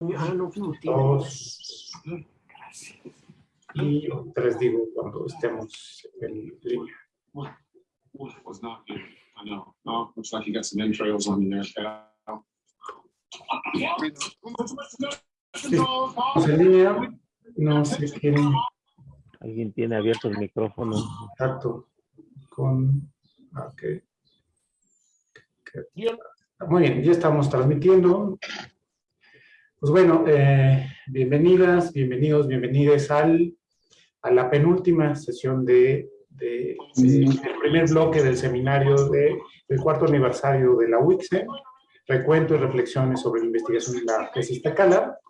Ah, no, no tiene. dos y tres digo cuando estemos en línea. was not here. I know. Oh, looks like you got some entrails on you there, Cal. Estamos en línea, no se quieren Alguien tiene abierto el micrófono. contacto con... ok. Muy bien, ya estamos transmitiendo. Pues bueno, eh, bienvenidas, bienvenidos, bienvenidas al, a la penúltima sesión de, de- de- del primer bloque del seminario de- del cuarto aniversario de la UICSE, recuento y reflexiones sobre la investigación de la tesis Tecala.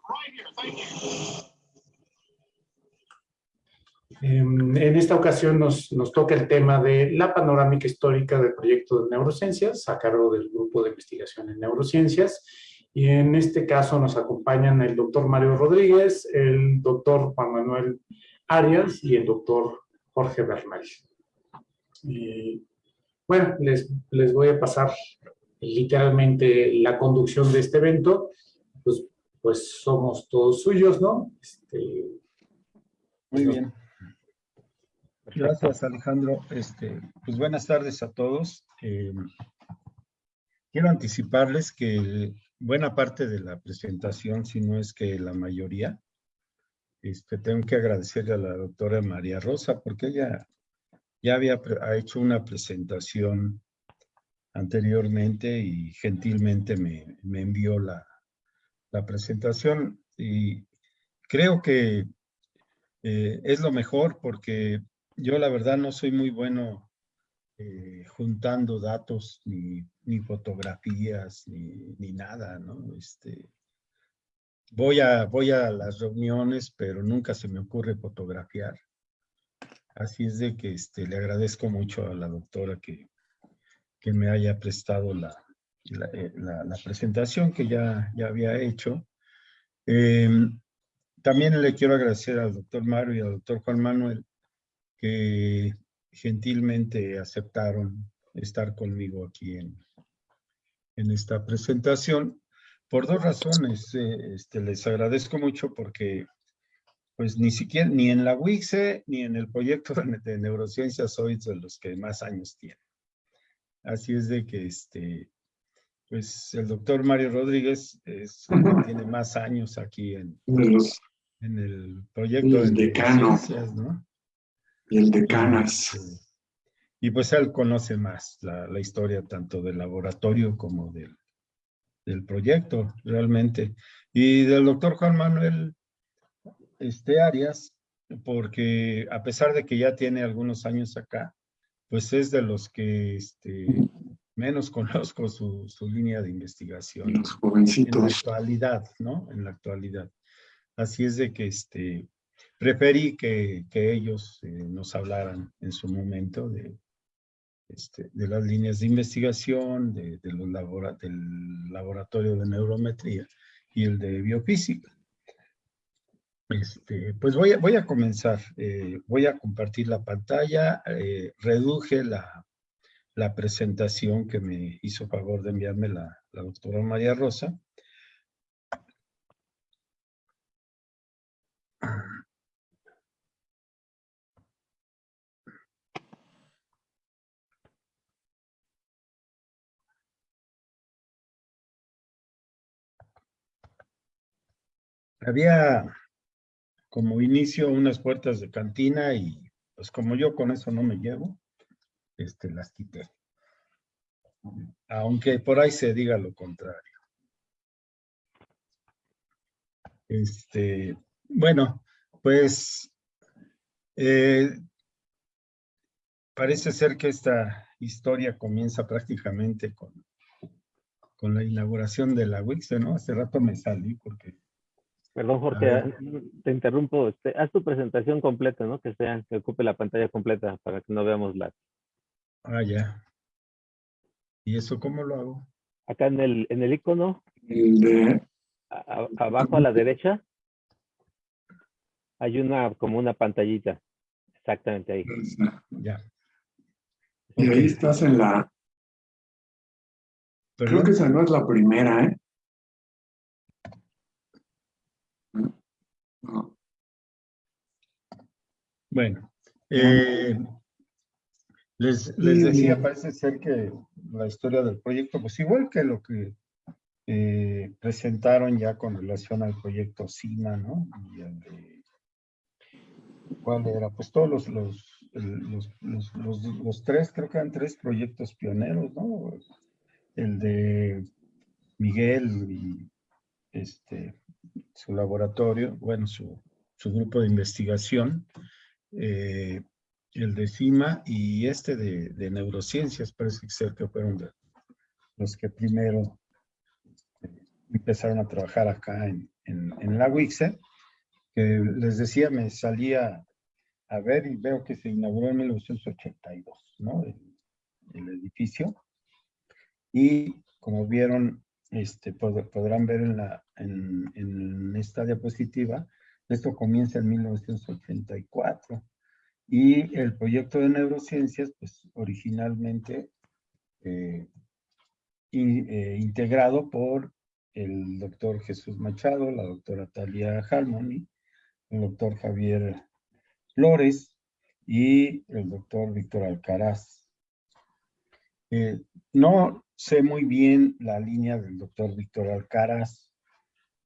Em, En esta ocasión nos, nos toca el tema de la panorámica histórica del proyecto de neurociencias a cargo del grupo de investigación en neurociencias. Y en este caso nos acompañan el doctor Mario Rodríguez, el doctor Juan Manuel Arias y el doctor Jorge Bernal. Y, bueno, les, les voy a pasar literalmente la conducción de este evento. Pues, pues somos todos suyos, ¿no? Este, Muy bien. Gracias, Alejandro. Este, pues buenas tardes a todos. Eh, quiero anticiparles que buena parte de la presentación, si no es que la mayoría, este, tengo que agradecerle a la doctora María Rosa porque ella ya había ha hecho una presentación anteriormente y gentilmente me, me envió la, la presentación. Y creo que eh, es lo mejor porque yo la verdad no soy muy bueno eh, juntando datos ni, ni fotografías ni, ni nada, ¿no? Este, voy, a, voy a las reuniones, pero nunca se me ocurre fotografiar. Así es de que este, le agradezco mucho a la doctora que, que me haya prestado la, la, eh, la- presentación que ya, ya había hecho. Em, también le quiero agradecer al doctor Mario y al doctor Juan Manuel que gentilmente aceptaron estar conmigo aquí en, en esta presentación por dos razones. eh, este, les agradezco mucho porque pues ni siquiera, ni en la WICSE, ni en el proyecto de, neurociencias soy de los que más años tienen. Así es de que este, pues el doctor Mario Rodríguez es el que tiene más años aquí en, los, en el proyecto El de decano. neurociencias, ¿no? y el de Canas. Y pues él conoce más la, la historia tanto del laboratorio como del, del proyecto, realmente. Y del doctor Juan Manuel este, Arias, porque a pesar de que ya tiene algunos años acá, pues es de los que este, menos conozco su, su línea de investigación Los en la jovencitos. actualidad, ¿no? En la actualidad. Así es de que este, preferí que, que ellos eh, nos hablaran en su momento de, este, de las líneas de investigación, del laboratorio de neurometría y el de biofísica. Este, pues voy a, voy a comenzar, eh, voy a compartir la pantalla, eh, reduje la, la presentación que me hizo favor de enviarme la, la doctora María Rosa. Había como inicio unas puertas de cantina y pues como yo con eso no me llevo, este, las quité. Aunque por ahí se diga lo contrario. Este, bueno, pues eh, parece ser que esta historia comienza prácticamente con, con la inauguración de la WIX, ¿no? Hace rato me salí porque Perdón, Jorge, ver. te interrumpo. Este, haz tu presentación completa, ¿no? Que sea, que ocupe la pantalla completa para que no veamos la. Ah, ya. ¿Y eso cómo lo hago? Acá en el, en el icono, El de, a- abajo a la derecha, hay una, como una pantallita. Exactamente ahí. Ya. y ahí estás en la, creo que esa no es la primera, ¿eh? Bueno, eh, les, les decía, parece ser que la historia del proyecto, pues igual que lo que eh, presentaron ya con relación al proyecto CIMA, ¿no? Y el de, ¿Cuál era? Pues todos los, los, los, los, los, los tres, creo que eran tres proyectos pioneros, ¿no? El de Miguel y este, su laboratorio, bueno, su, su grupo de investigación, eh, el de CIMA y este de, de, neurociencias, parece ser que fueron los que primero eh, empezaron a trabajar acá en, en, en la WIXE, que les decía, me salía a ver y veo que se inauguró en 1982, ¿no? El edificio. Y como vieron, este, pod podrán ver en, esta diapositiva, esto comienza en 1984. Y el proyecto de neurociencias, pues originalmente eh, eh, integrado por el doctor Jesús Machado, la doctora Talia Harmony, el doctor Javier Flores y el doctor Víctor Alcaraz. Eh, no sé muy bien la línea del doctor Víctor Alcaraz.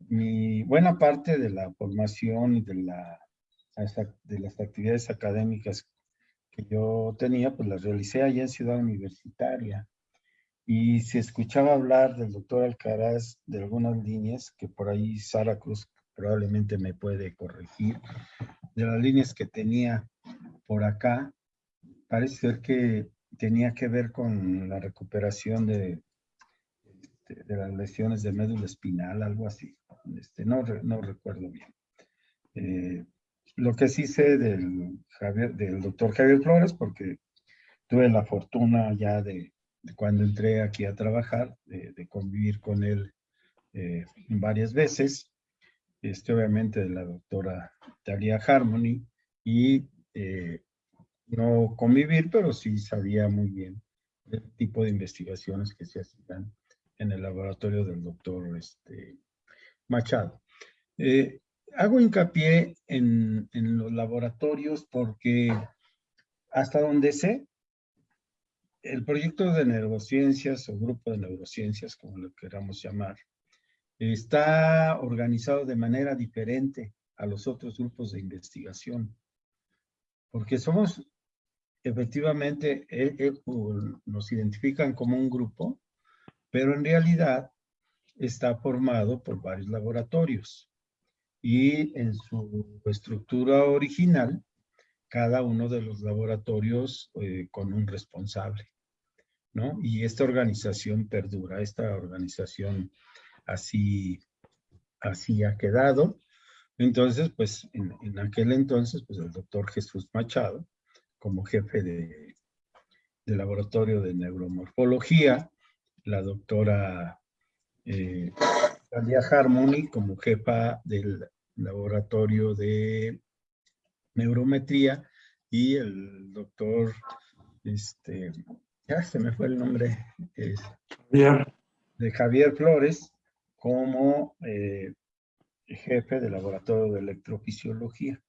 Mi buena parte de la formación y de de las actividades académicas que yo tenía, pues las realicé allá en Ciudad Universitaria. Y se escuchaba hablar del doctor Alcaraz de algunas líneas, que por ahí Sara Cruz probablemente me puede corregir, de las líneas que tenía por acá, parece ser que tenía que ver con la recuperación de, de, de las lesiones de médula espinal, algo así. Este, no, no recuerdo bien. Eh, lo que sí sé del, Javier, del doctor Javier Flores, porque tuve la fortuna ya de, de cuando entré aquí a trabajar, de, de convivir con él eh, varias veces, este, obviamente de la doctora Talia Harmony, y eh, no convivir, pero sí sabía muy bien el tipo de investigaciones que se hacían en el laboratorio del doctor este, Machado. Eh, hago hincapié en, en, los laboratorios porque hasta donde sé, el proyecto de neurociencias o grupo de neurociencias, como lo queramos llamar, está organizado de manera diferente a los otros grupos de investigación. Porque somos, efectivamente, eh, eh, nos identifican como un grupo, pero en realidad está formado por varios laboratorios y en su estructura original, cada uno de los laboratorios eh, con un responsable, ¿no? Y esta organización perdura, esta organización así, así ha quedado. Entonces, pues, en, en aquel entonces, pues, el doctor Jesús Machado, como jefe de, de laboratorio de neuromorfología, la doctora eh, Talia Harmony como jefa del laboratorio de neurometría y el doctor, este, ya se me fue el nombre, es, de Javier Flores como eh, jefe del laboratorio de electrofisiología.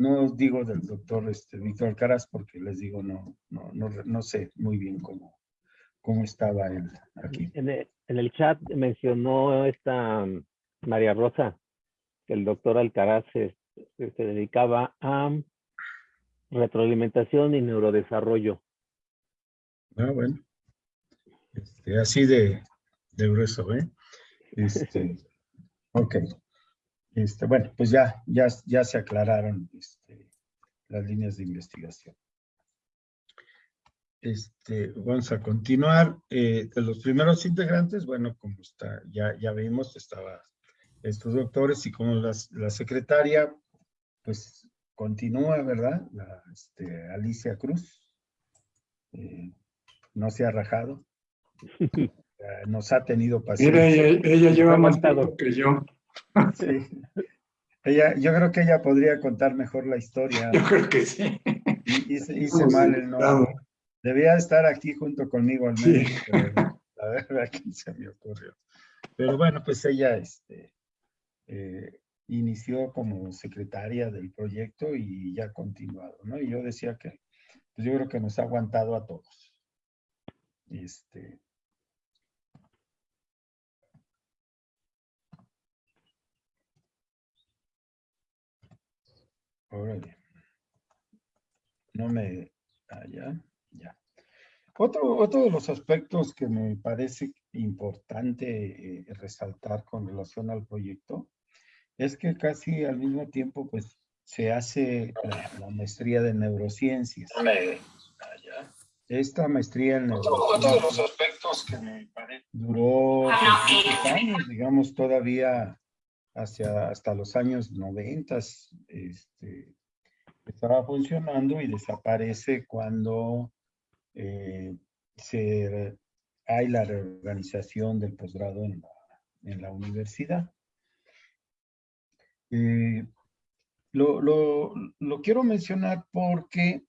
No os digo del doctor este, Víctor Alcaraz porque les digo, no, no, no, no sé muy bien cómo, cómo estaba él aquí. En el, en el chat mencionó esta um, María Rosa, que el doctor Alcaraz se, se, dedicaba a retroalimentación y neurodesarrollo. Ah, bueno. Este, así de, de grueso, ¿eh? Este, ok. Este, bueno, pues ya, ya, ya se aclararon este, las líneas de investigación. Este, vamos a continuar. Eh, de los primeros integrantes, bueno, como está, ya, ya vimos, estaba estos doctores y como las, la secretaria, pues continúa, ¿verdad? La, este, Alicia Cruz. Eh, no se ha rajado. Nos ha tenido paciencia. Mira, ella, ella lleva más tiempo que yo. Sí. Ella, yo creo que ella podría contar mejor la historia. Yo creo que sí. Hice, hice mal el nombre. Debía estar aquí junto conmigo al menos, sí. pero la verdad que se me ocurrió. Pero bueno, pues ella este, eh, inició como secretaria del proyecto y ya ha continuado, ¿no? Y yo decía que, pues yo creo que nos ha aguantado a todos. Este, Órale. No me... Allá, ya. Otro, otro de los aspectos que me parece importante eh, resaltar con relación al proyecto es que casi al mismo tiempo pues se hace la, la maestría de neurociencias. Allá. Esta maestría en neurociencias Otro de los aspectos que me parece duró muchos años, digamos todavía hacia, hasta los años 90 este, estaba funcionando y desaparece cuando eh, hay la reorganización del posgrado en la, en la universidad. Eh, lo, lo, lo quiero mencionar porque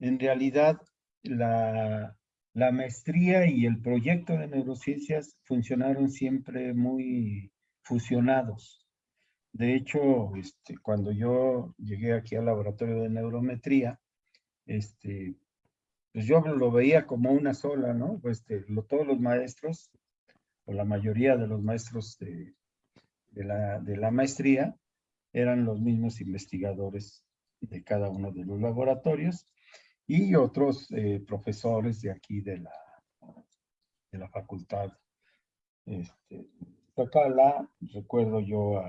en realidad la, la maestría y el proyecto de neurociencias funcionaron siempre muy fusionados. De hecho, este, cuando yo llegué aquí al laboratorio de neurometría, este, pues yo lo veía como una sola, ¿no? Pues este, lo, todos los maestros, o la mayoría de los maestros de, la, maestría, eran los mismos investigadores de cada uno de los laboratorios y otros eh, profesores de aquí de la, facultad. Acá la, recuerdo yo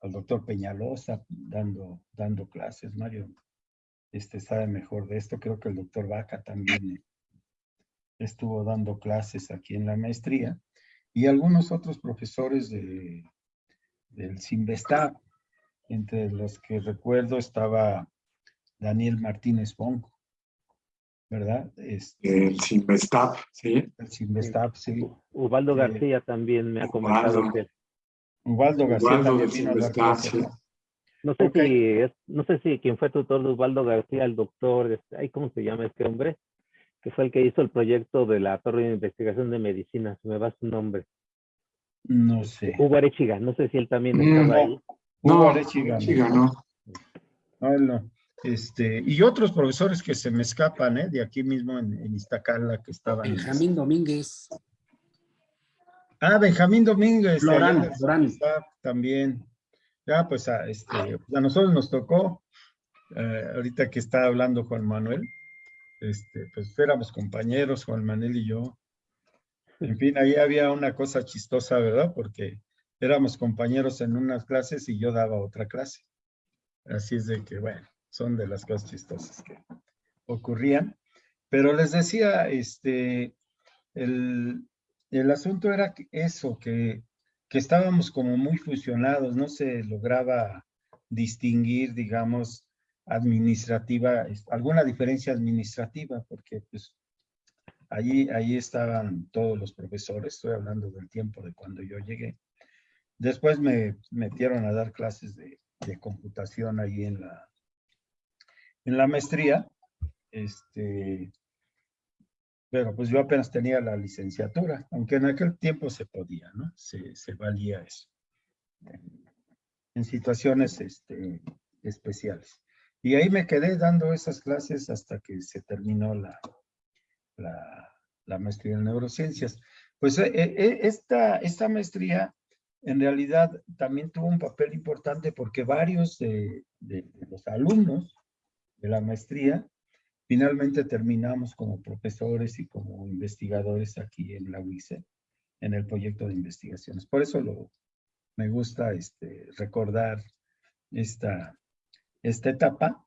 al doctor Peñalosa dando, dando clases, Mario. Este sabe mejor de esto, creo que el doctor Vaca también estuvo dando clases aquí en la maestría, y algunos otros profesores de, del Sinvestab, entre los que recuerdo estaba Daniel Martínez Ponco, ¿verdad? Este, El Sinvestab, sí. el Sinvestab, sí. Ubaldo Sí. García también me ha comentado Ubaldo. que Ubaldo García Ubaldo también vino a clases, sí. ¿no? sé Ok. si es- no sé si quien fue tutor de Ubaldo García, el doctor, este, ay, ¿cómo se llama este hombre? Que fue el que hizo el proyecto de la torre de investigación de medicina, se me va su nombre. No sé. Hugo Arechiga, no sé si él también Mm, estaba no. ahí. Hugo No, Arechiga, sí no. No, él no. Este, y otros profesores que se me escapan, ¿eh? De aquí mismo en, en Iztacala que estaban. Benjamín Domínguez. Ah, Benjamín Domínguez. allá También. Ya, pues a, este, pues, a nosotros nos tocó, eh, ahorita que está hablando Juan Manuel, este, pues éramos compañeros, Juan Manuel y yo. En fin, ahí había una cosa chistosa, ¿verdad? Porque éramos compañeros en unas clases y yo daba otra clase. Así es de que, bueno, son de las cosas chistosas que ocurrían. Pero les decía, este, el, el asunto era eso, que, que estábamos como muy fusionados, no se lograba distinguir, digamos, administrativa, alguna diferencia administrativa, porque pues allí, allí estaban todos los profesores, estoy hablando del tiempo de cuando yo llegué. Después me metieron a dar clases de, de computación ahí en la, en la maestría, este, pero pues yo apenas tenía la licenciatura, aunque en aquel tiempo se podía, ¿no? Se, se valía eso. En, situaciones este, especiales. Y ahí me quedé dando esas clases hasta que se terminó la, la, la maestría en neurociencias. Pues eh, eh, esta, esta maestría en realidad también tuvo un papel importante porque varios de, de- de los alumnos de la maestría finalmente terminamos como profesores y como investigadores aquí en la UICE, en el proyecto de investigaciones. Por eso me gusta este, recordar esta, esta etapa,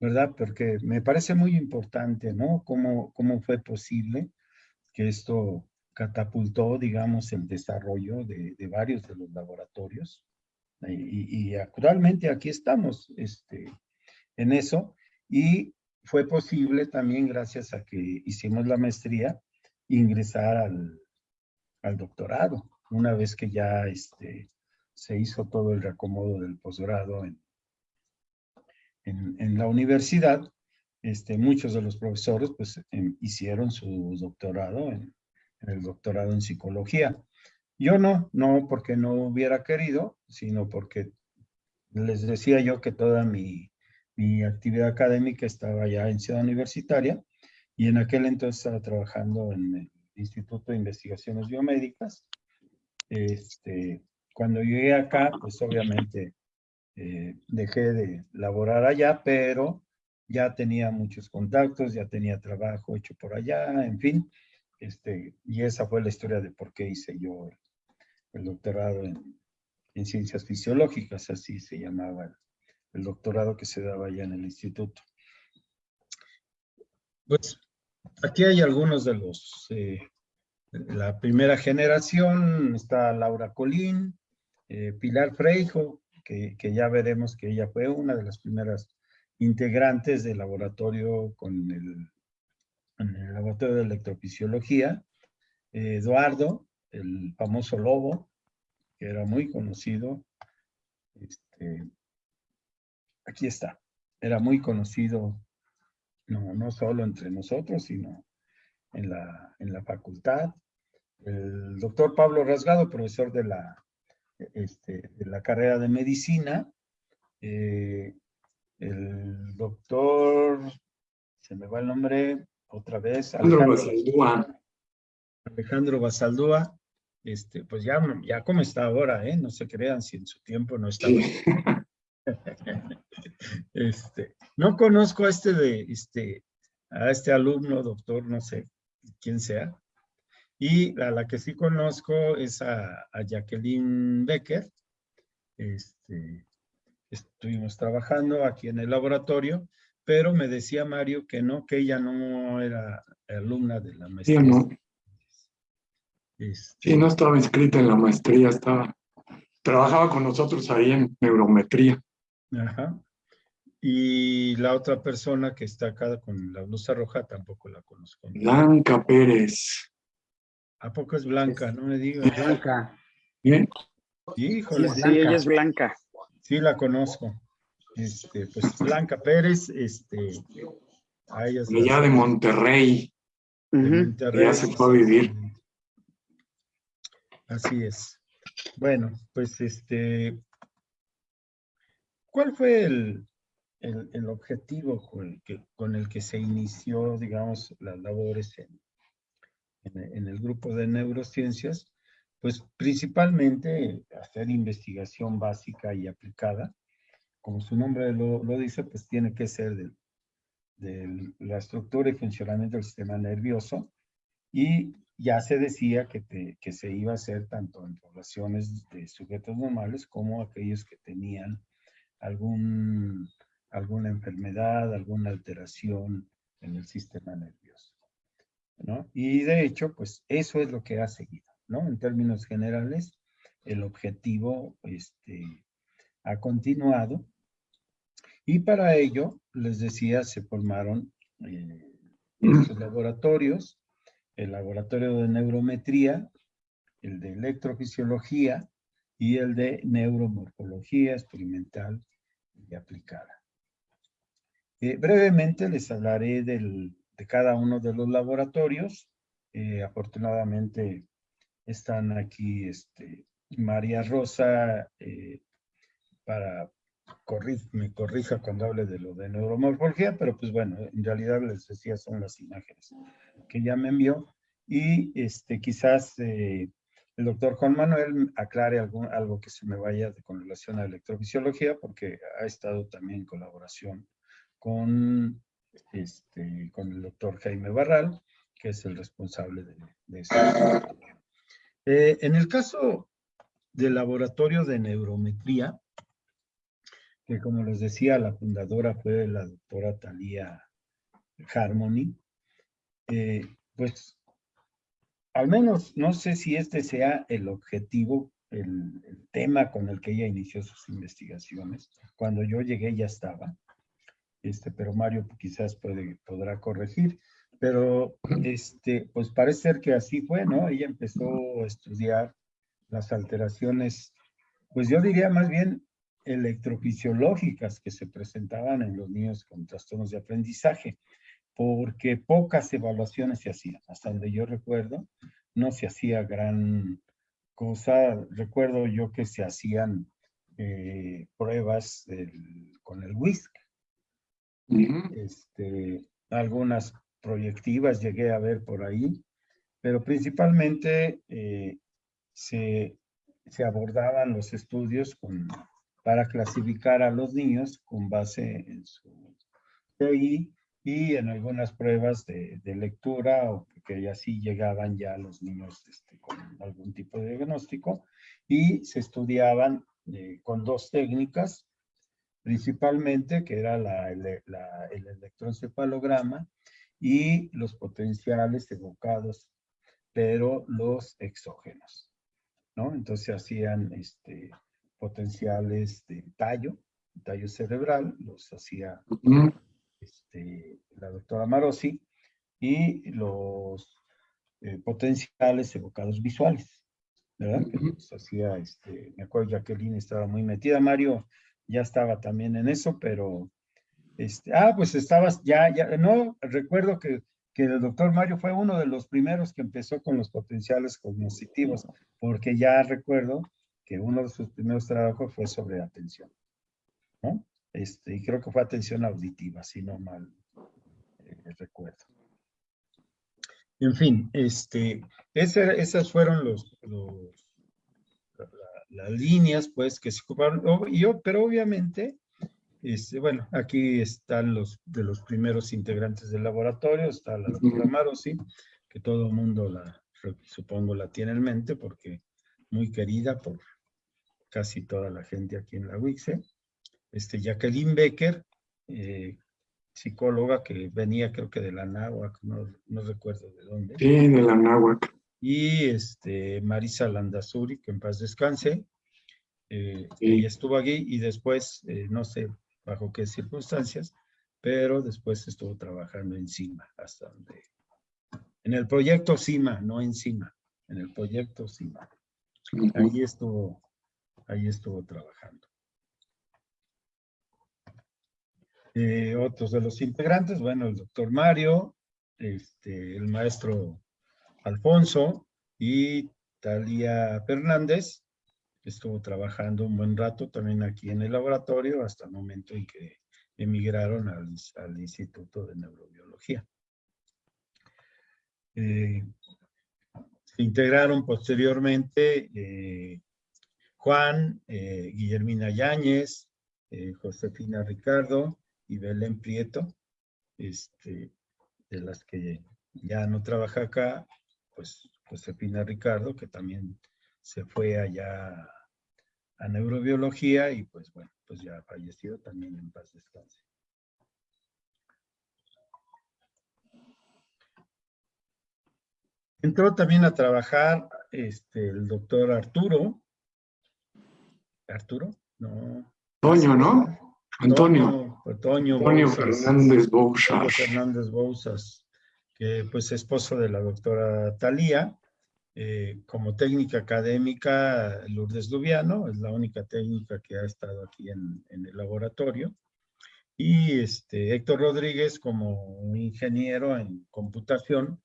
¿verdad? Porque me parece muy importante, ¿no? Cómo, cómo fue posible que esto catapultó, digamos, el desarrollo de, de varios de los laboratorios. Y, y- y actualmente aquí estamos este, en eso. Y fue posible también gracias a que hicimos la maestría ingresar al, doctorado, una vez que ya este, se hizo todo el reacomodo del posgrado en, en, en la universidad, este, muchos de los profesores pues em, hicieron su doctorado en, en el doctorado en psicología. Yo no, no porque no hubiera querido, sino porque les decía yo que toda mi, mi actividad académica estaba ya en Ciudad Universitaria y en aquel entonces estaba trabajando en el Instituto de Investigaciones Biomédicas. Este, cuando llegué acá, pues obviamente eh, dejé de laborar allá, pero ya tenía muchos contactos, ya tenía trabajo hecho por allá, en fin. Este, y esa fue la historia de por qué hice yo el, el doctorado en, en, ciencias fisiológicas, así se llamaba el, doctorado que se daba allá en el instituto. Pues aquí hay algunos de los, eh, la primera generación, está Laura Colín, eh, Pilar Freijo, que, que, ya veremos que ella fue una de las primeras integrantes del laboratorio con el laboratorio de electrofisiología, eh, Eduardo, el famoso lobo, que era muy conocido, este, aquí está, era muy conocido, no, no solo entre nosotros, sino en la, en la facultad. El doctor Pablo Rasgado, profesor de la, este, de la carrera de medicina, eh, el doctor, se me va el nombre otra vez, Alejandro Basaldúa. Alejandro Basaldúa, este, pues ya, ya como está ahora, ¿eh? No se crean si en su tiempo no estaba. Sí. Este, no conozco a este de, este, a este alumno, doctor, no sé quién sea. Y a la que sí conozco es a, a Jacqueline Becker. Este, estuvimos trabajando aquí en el laboratorio, pero me decía Mario que no, que ella no era alumna de la maestría. Sí, no. Este, sí, no estaba inscrita en la maestría, estaba, trabajaba con nosotros ahí en neurometría. Ajá. Y la otra persona que está acá con la blusa roja tampoco la conozco. Blanca Pérez. ¿A poco es Blanca? No me digas. Blanca. ¿Bien? Híjole. Sí, ella es Blanca. Sí, la conozco. Este, pues Blanca Pérez, este, a ella de allá de Monterrey. De Monterrey. Ya se fue a vivir. Así es. Bueno, pues este, ¿cuál fue el, el, el objetivo con el, que, con el que se inició, digamos, las labores en, en, en el grupo de neurociencias? Pues principalmente hacer investigación básica y aplicada. Como su nombre lo, lo dice, pues tiene que ser de, de, la estructura y funcionamiento del sistema nervioso. Y ya se decía que, te, que se iba a hacer tanto en poblaciones de sujetos normales como aquellos que tenían algún, alguna enfermedad, alguna alteración en el sistema nervioso. ¿no? Y de hecho, pues eso es lo que ha seguido. ¿no? En términos generales, el objetivo este, ha continuado. Y para ello, les decía, se formaron eh, estos laboratorios, el laboratorio de neurometría, el de electrofisiología y el de neuromorfología experimental y aplicada. Eh, brevemente les hablaré de cada uno de los laboratorios. Eh, afortunadamente, están aquí este, María Rosa eh, para corri me corrija cuando hable de lo de neuromorfología, pero pues bueno, en realidad les decía son las imágenes que ya me envió y este, quizás eh, el doctor Juan Manuel aclare algo que se me vaya de, con relación a electrofisiología porque ha estado también en colaboración con, este, con el doctor Jaime Barral, que es el responsable de, de. Eh, en el caso del laboratorio de neurometría, que como les decía, la fundadora fue la doctora Talía Harmony, eh, pues al menos no sé si este sea el objetivo, el, el, tema con el que ella inició sus investigaciones. Cuando yo llegué ya estaba, este, pero Mario quizás podrá corregir. Pero, este, pues parece ser que así fue, ¿no? Ella empezó a estudiar las alteraciones, pues yo diría más bien electrofisiológicas que se presentaban en los niños con trastornos de aprendizaje, porque pocas evaluaciones se hacían. Hasta donde yo recuerdo, no se hacía gran cosa, recuerdo yo que se hacían eh, pruebas con el WISC. Este, algunas proyectivas llegué a ver por ahí, pero principalmente eh, se, se, abordaban los estudios con, para clasificar a los niños con base en su TI y en algunas pruebas de, de lectura, o que así llegaban ya los niños este, con algún tipo de diagnóstico, y se estudiaban eh, con dos técnicas, principalmente, que era la, la, el electroencefalograma y los potenciales evocados, pero los exógenos, ¿no? Entonces hacían este, potenciales de tallo, tallo cerebral, los hacía este, la doctora Marosi, y los eh, potenciales evocados visuales, ¿verdad? Que los hacía, este, me acuerdo Jacqueline estaba muy metida, Mario ya estaba también en eso, pero este, ah, pues estabas, ya, ya, no, recuerdo que, que el doctor Mario fue uno de los primeros que empezó con los potenciales cognitivos, porque ya recuerdo que uno de sus primeros trabajos fue sobre atención, ¿no? Este, y creo que fue atención auditiva, si no mal eh, recuerdo. En fin, este, esas fueron los, los las líneas, pues, que se ocuparon, yo, pero obviamente este, bueno, aquí están los de los primeros integrantes del laboratorio, está la doctora Marosi, que todo el mundo la, supongo la tiene en mente porque muy querida por casi toda la gente aquí en la UICE. Este, Jacqueline Becker, eh, psicóloga que venía creo que de la Náhuac, no, no recuerdo de dónde. Sí, de la Náhuac. Y este, Marisa Landazuri, que en paz descanse. Eh, Ella estuvo aquí y después, eh, no sé, bajo qué circunstancias, pero después estuvo trabajando en CIMA, hasta donde... En el proyecto CIMA, no en CIMA, en el proyecto CIMA. Ahí estuvo, ahí estuvo trabajando. Eh, otros de los integrantes, bueno, el doctor Mario, este, el maestro Alfonso y Talía Fernández, estuvo trabajando un buen rato también aquí en el laboratorio hasta el momento en que emigraron al, Instituto de Neurobiología. Eh, se integraron posteriormente eh, Juan, eh, Guillermina Yáñez, Josefina Ricardo y Belén Prieto, este, de las que ya no trabaja acá, pues Josefina Ricardo, que también se fue allá a neurobiología y pues bueno, pues ya fallecido también en paz descanse. Entró también a trabajar este, el doctor Arturo. ¿Arturo? No. Toño, ¿no? Antonio. Antonio, Antonio Fernández Bouzas. Fernández Bouzas, que pues esposo de la doctora Talía. Eh, como técnica académica, Lourdes Lubiano, es la única técnica que ha estado aquí en, el laboratorio. Y este, Héctor Rodríguez como ingeniero en computación,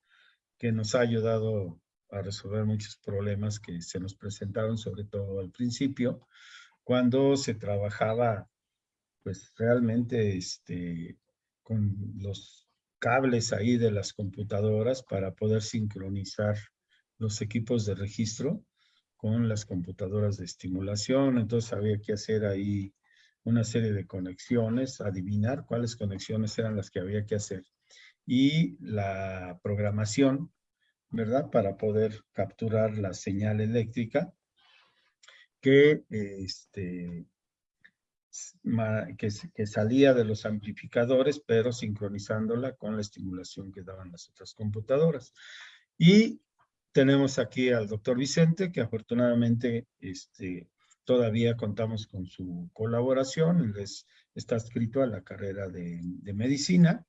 que nos ha ayudado a resolver muchos problemas que se nos presentaron, sobre todo al principio, cuando se trabajaba pues realmente este, con los cables ahí de las computadoras para poder sincronizar los equipos de registro con las computadoras de estimulación, entonces había que hacer ahí una serie de conexiones, adivinar cuáles conexiones eran las que había que hacer y la programación, ¿verdad? Para poder capturar la señal eléctrica que, este, que, salía de los amplificadores, pero sincronizándola con la estimulación que daban las otras computadoras. Y tenemos aquí al doctor Vicente, que afortunadamente este, todavía contamos con su colaboración. Él está escrito a la carrera de, medicina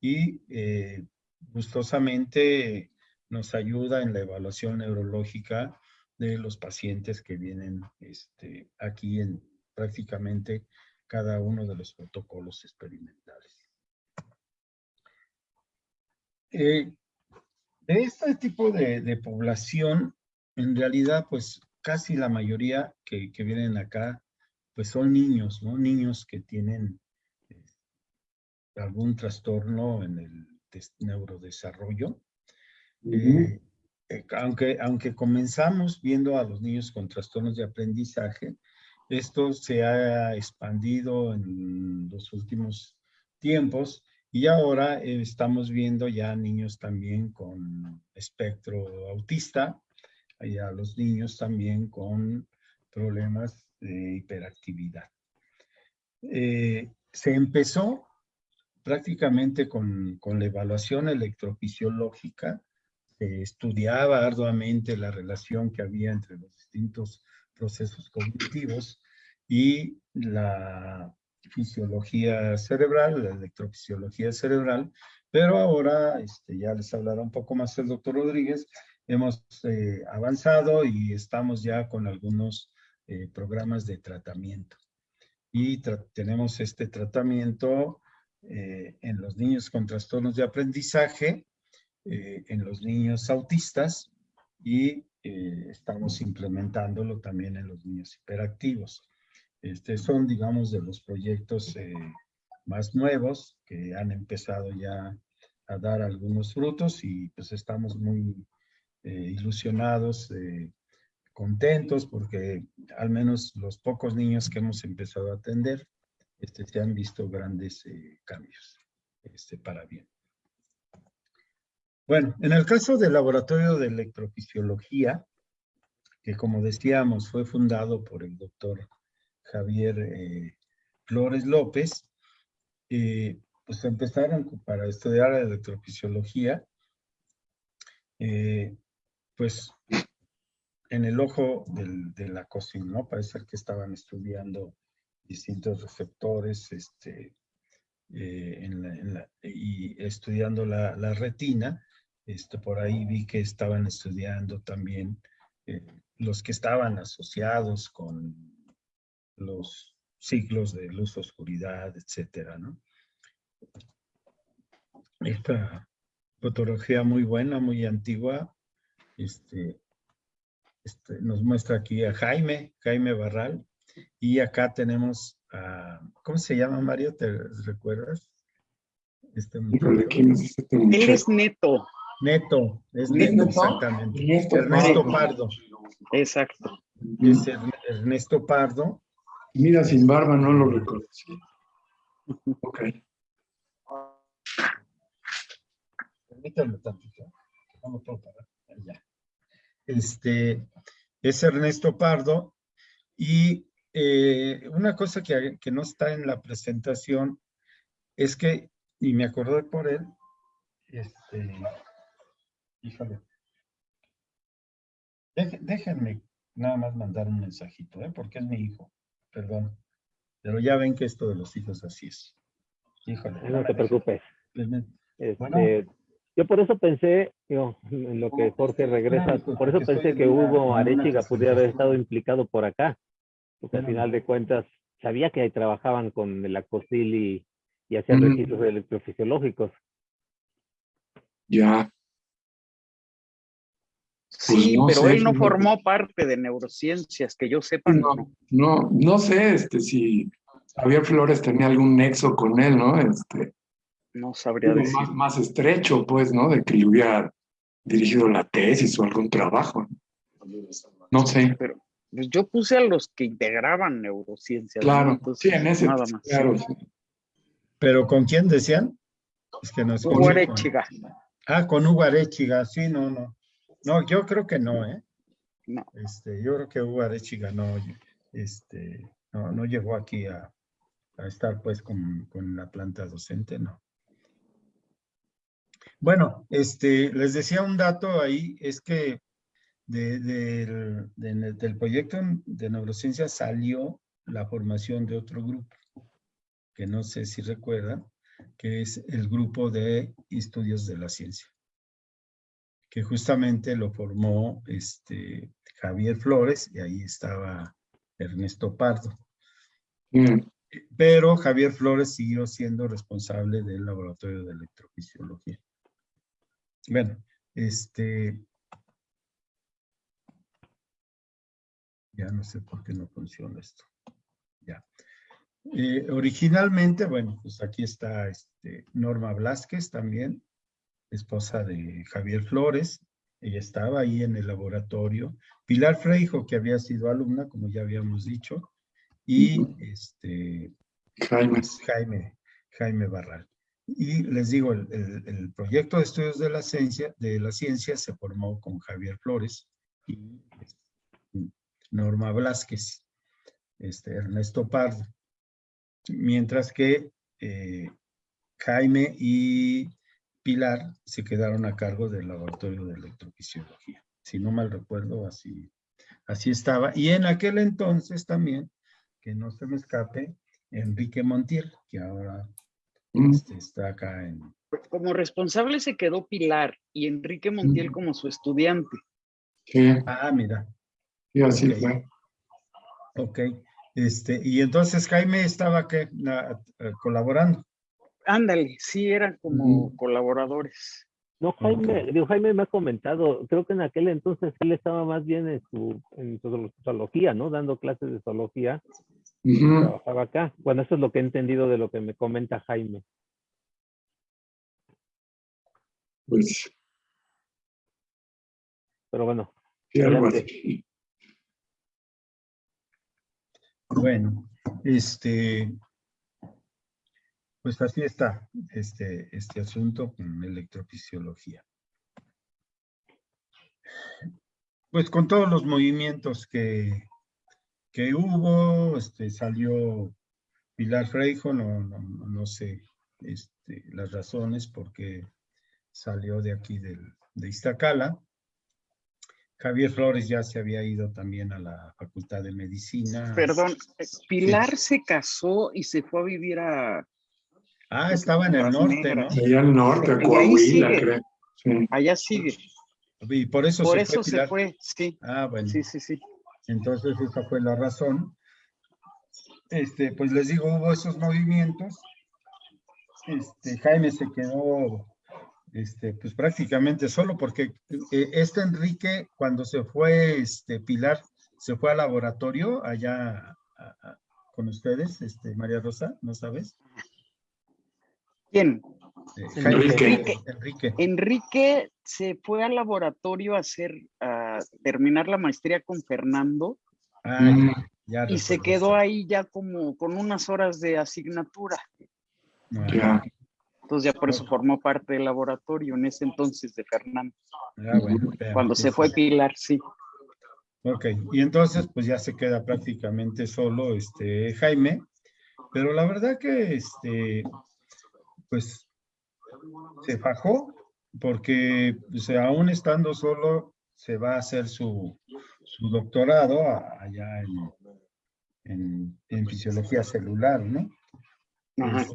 y eh, gustosamente nos ayuda en la evaluación neurológica de los pacientes que vienen este, aquí en prácticamente cada uno de los protocolos experimentales. Eh, de este tipo de, población, en realidad, pues casi la mayoría que, que vienen acá, pues son niños, ¿no? Niños que tienen eh, algún trastorno en el des- neurodesarrollo. Eh, aunque, aunque comenzamos viendo a los niños con trastornos de aprendizaje, esto se ha expandido en los últimos tiempos y ahora eh, estamos viendo ya niños también con espectro autista y a los niños también con problemas de hiperactividad. Eh, se empezó prácticamente con, con la evaluación electrofisiológica, se estudiaba arduamente la relación que había entre los distintos procesos cognitivos y la fisiología cerebral, la electrofisiología cerebral, pero ahora este, ya les hablará un poco más el doctor Rodríguez, hemos eh, avanzado y estamos ya con algunos eh, programas de tratamiento. Y tenemos este tratamiento eh, en los niños con trastornos de aprendizaje, en los niños autistas y eh, estamos implementándolo también en los niños hiperactivos. Este, son, digamos, de los proyectos eh, más nuevos que han empezado ya a dar algunos frutos y pues estamos muy eh, ilusionados, eh, contentos porque al menos los pocos niños que hemos empezado a atender este, se han visto grandes eh, cambios este, para bien. Bueno, en el caso del Laboratorio de Electrofisiología, que como decíamos fue fundado por el doctor Javier eh, Flores López, eh, pues empezaron para estudiar la electrofisiología, eh, pues en el ojo de la cocina, ¿no? Parece que estaban estudiando distintos receptores este, y estudiando la retina. Este, por ahí vi que estaban estudiando también eh, los que estaban asociados con los ciclos de luz-oscuridad, etcétera, ¿no? Esta fotografía muy buena, muy antigua, este, este, nos muestra aquí a Jaime, Jaime Barral, y acá tenemos a, ¿cómo se llama Mario? ¿Te recuerdas? Este Híjole, muchacho. ¿quién es este Él muchacho? es neto, Neto, es ¿Neto? Exactamente. Ernesto Ernesto Pardo. Pardo, exacto. es Ern- Ernesto Pardo, Mira, sin barba no lo reconocí. Ok. Permítanme tantito. No puedo parar. Ya. Este, es Ernesto Pardo. Y eh, una cosa que, que no está en la presentación es que, y me acordé por él, este, híjole. Deje- déjenme nada más mandar un mensajito, ¿eh? porque es mi hijo. Perdón. Pero ya ven que esto de los hijos así es. Híjole. No te preocupes. Este, Bueno. Yo por eso pensé, digo, en lo que Jorge regresa, por eso pensé que Hugo Arechiga pudiera haber estado implicado por acá, porque al final de cuentas sabía que ahí trabajaban con el acosil y, y hacían Ujú. registros electrofisiológicos. Ya. Sí, no pero sé, él no formó parte de neurociencias, que yo sepa. No, no. sé este, si Javier Flores tenía algún nexo con él, ¿no? Este, No sabría decir. más, más estrecho, pues, ¿no? De que le hubiera dirigido la tesis o algún trabajo. No sé. Pero pues yo puse a los que integraban neurociencias. ¿no? Claro, Entonces, sí, en ese, Nada más. claro, sí. ¿Pero con quién decían? Es que no Hugo escuché. Arechiga. Ah, con Hugo Arechiga, sí, no, no. No, yo creo que no, ¿eh? No. Este, yo creo que Hugo Arechiga no, este, no, no llegó aquí a, a estar pues con, con la planta docente, no. Bueno, este, les decía un dato ahí, es que de- del- de- del proyecto de neurociencia salió la formación de otro grupo, que no sé si recuerdan, que es el grupo de estudios de la ciencia, que justamente lo formó este, Javier Flores y ahí estaba Ernesto Pardo. Mm, Pero Javier Flores siguió siendo responsable del laboratorio de electrofisiología. Bueno, este, Ya no sé por qué no funciona esto. Ya. Eh, originalmente, bueno, pues aquí está este, Norma Blasquez también, esposa de Javier Flores. Ella estaba ahí en el laboratorio. Pilar Freijo, que había sido alumna, como ya habíamos dicho, y este, Jaime. Jaime, Jaime Barral. Y les digo, el, el- el proyecto de estudios de la ciencia, de la ciencia se formó con Javier Flores y este, Norma Blasquez, este, Ernesto Pardo. Mientras que eh, Jaime y Pilar se quedaron a cargo del laboratorio de electrofisiología. Si no mal recuerdo, así, así estaba. Y en aquel entonces también, que no se me escape, Enrique Montiel, que ahora Mm, este, está acá en... Como responsable se quedó Pilar y Enrique Montiel Mm. como su estudiante. Sí, Ah, mira, sí, así Ok. fue. ok. Este, y entonces Jaime estaba que colaborando. Ándale, sí, eran como colaboradores. No, Jaime, digo, Jaime me ha comentado, creo que en aquel entonces él estaba más bien en su en zoolo- zoología, ¿no? Dando clases de zoología, trabajaba acá. Bueno, eso es lo que he entendido de lo que me comenta Jaime. Pues, Pero bueno, sí. Bueno, este, pues así está este, este asunto con electrofisiología. Pues con todos los movimientos que, que hubo, este, salió Pilar Freijo, no, no, no- sé este, las razones por qué salió de aquí del, de Iztacala. Javier Flores ya se había ido también a la Facultad de Medicina. Perdón, Pilar se casó y se fue a vivir a... Ah, estaba en el norte, ¿no? Allá al norte, a Coahuila, sigue. creo. Sí. Allá sigue. Y por eso Por se eso fue se Pilar. fue, sí. Ah, bueno. Sí, sí, sí. Entonces esa fue la razón. Este, pues les digo, hubo esos movimientos. Este, Jaime se quedó, este, pues prácticamente solo porque eh, este Enrique, cuando se fue, este, Pilar, se fue al laboratorio allá a- a- con ustedes, este, María Rosa, ¿no sabes? ¿Quién? Enrique. Enrique. Enrique se fue al laboratorio a hacer, a terminar la maestría con Fernando Ah, Mm, ya, y se quedó ahí ya como con unas horas de asignatura. Ah, Ya. Entonces ya por eso formó parte del laboratorio en ese entonces de Fernando. ah, bueno, Cuando se fue Pilar, sí. Ok, y entonces pues ya se queda prácticamente solo este Jaime, pero la verdad que este, pues se fajó porque pues, aún estando solo se va a hacer su, su doctorado allá en, en, en fisiología celular, ¿no? Ajá.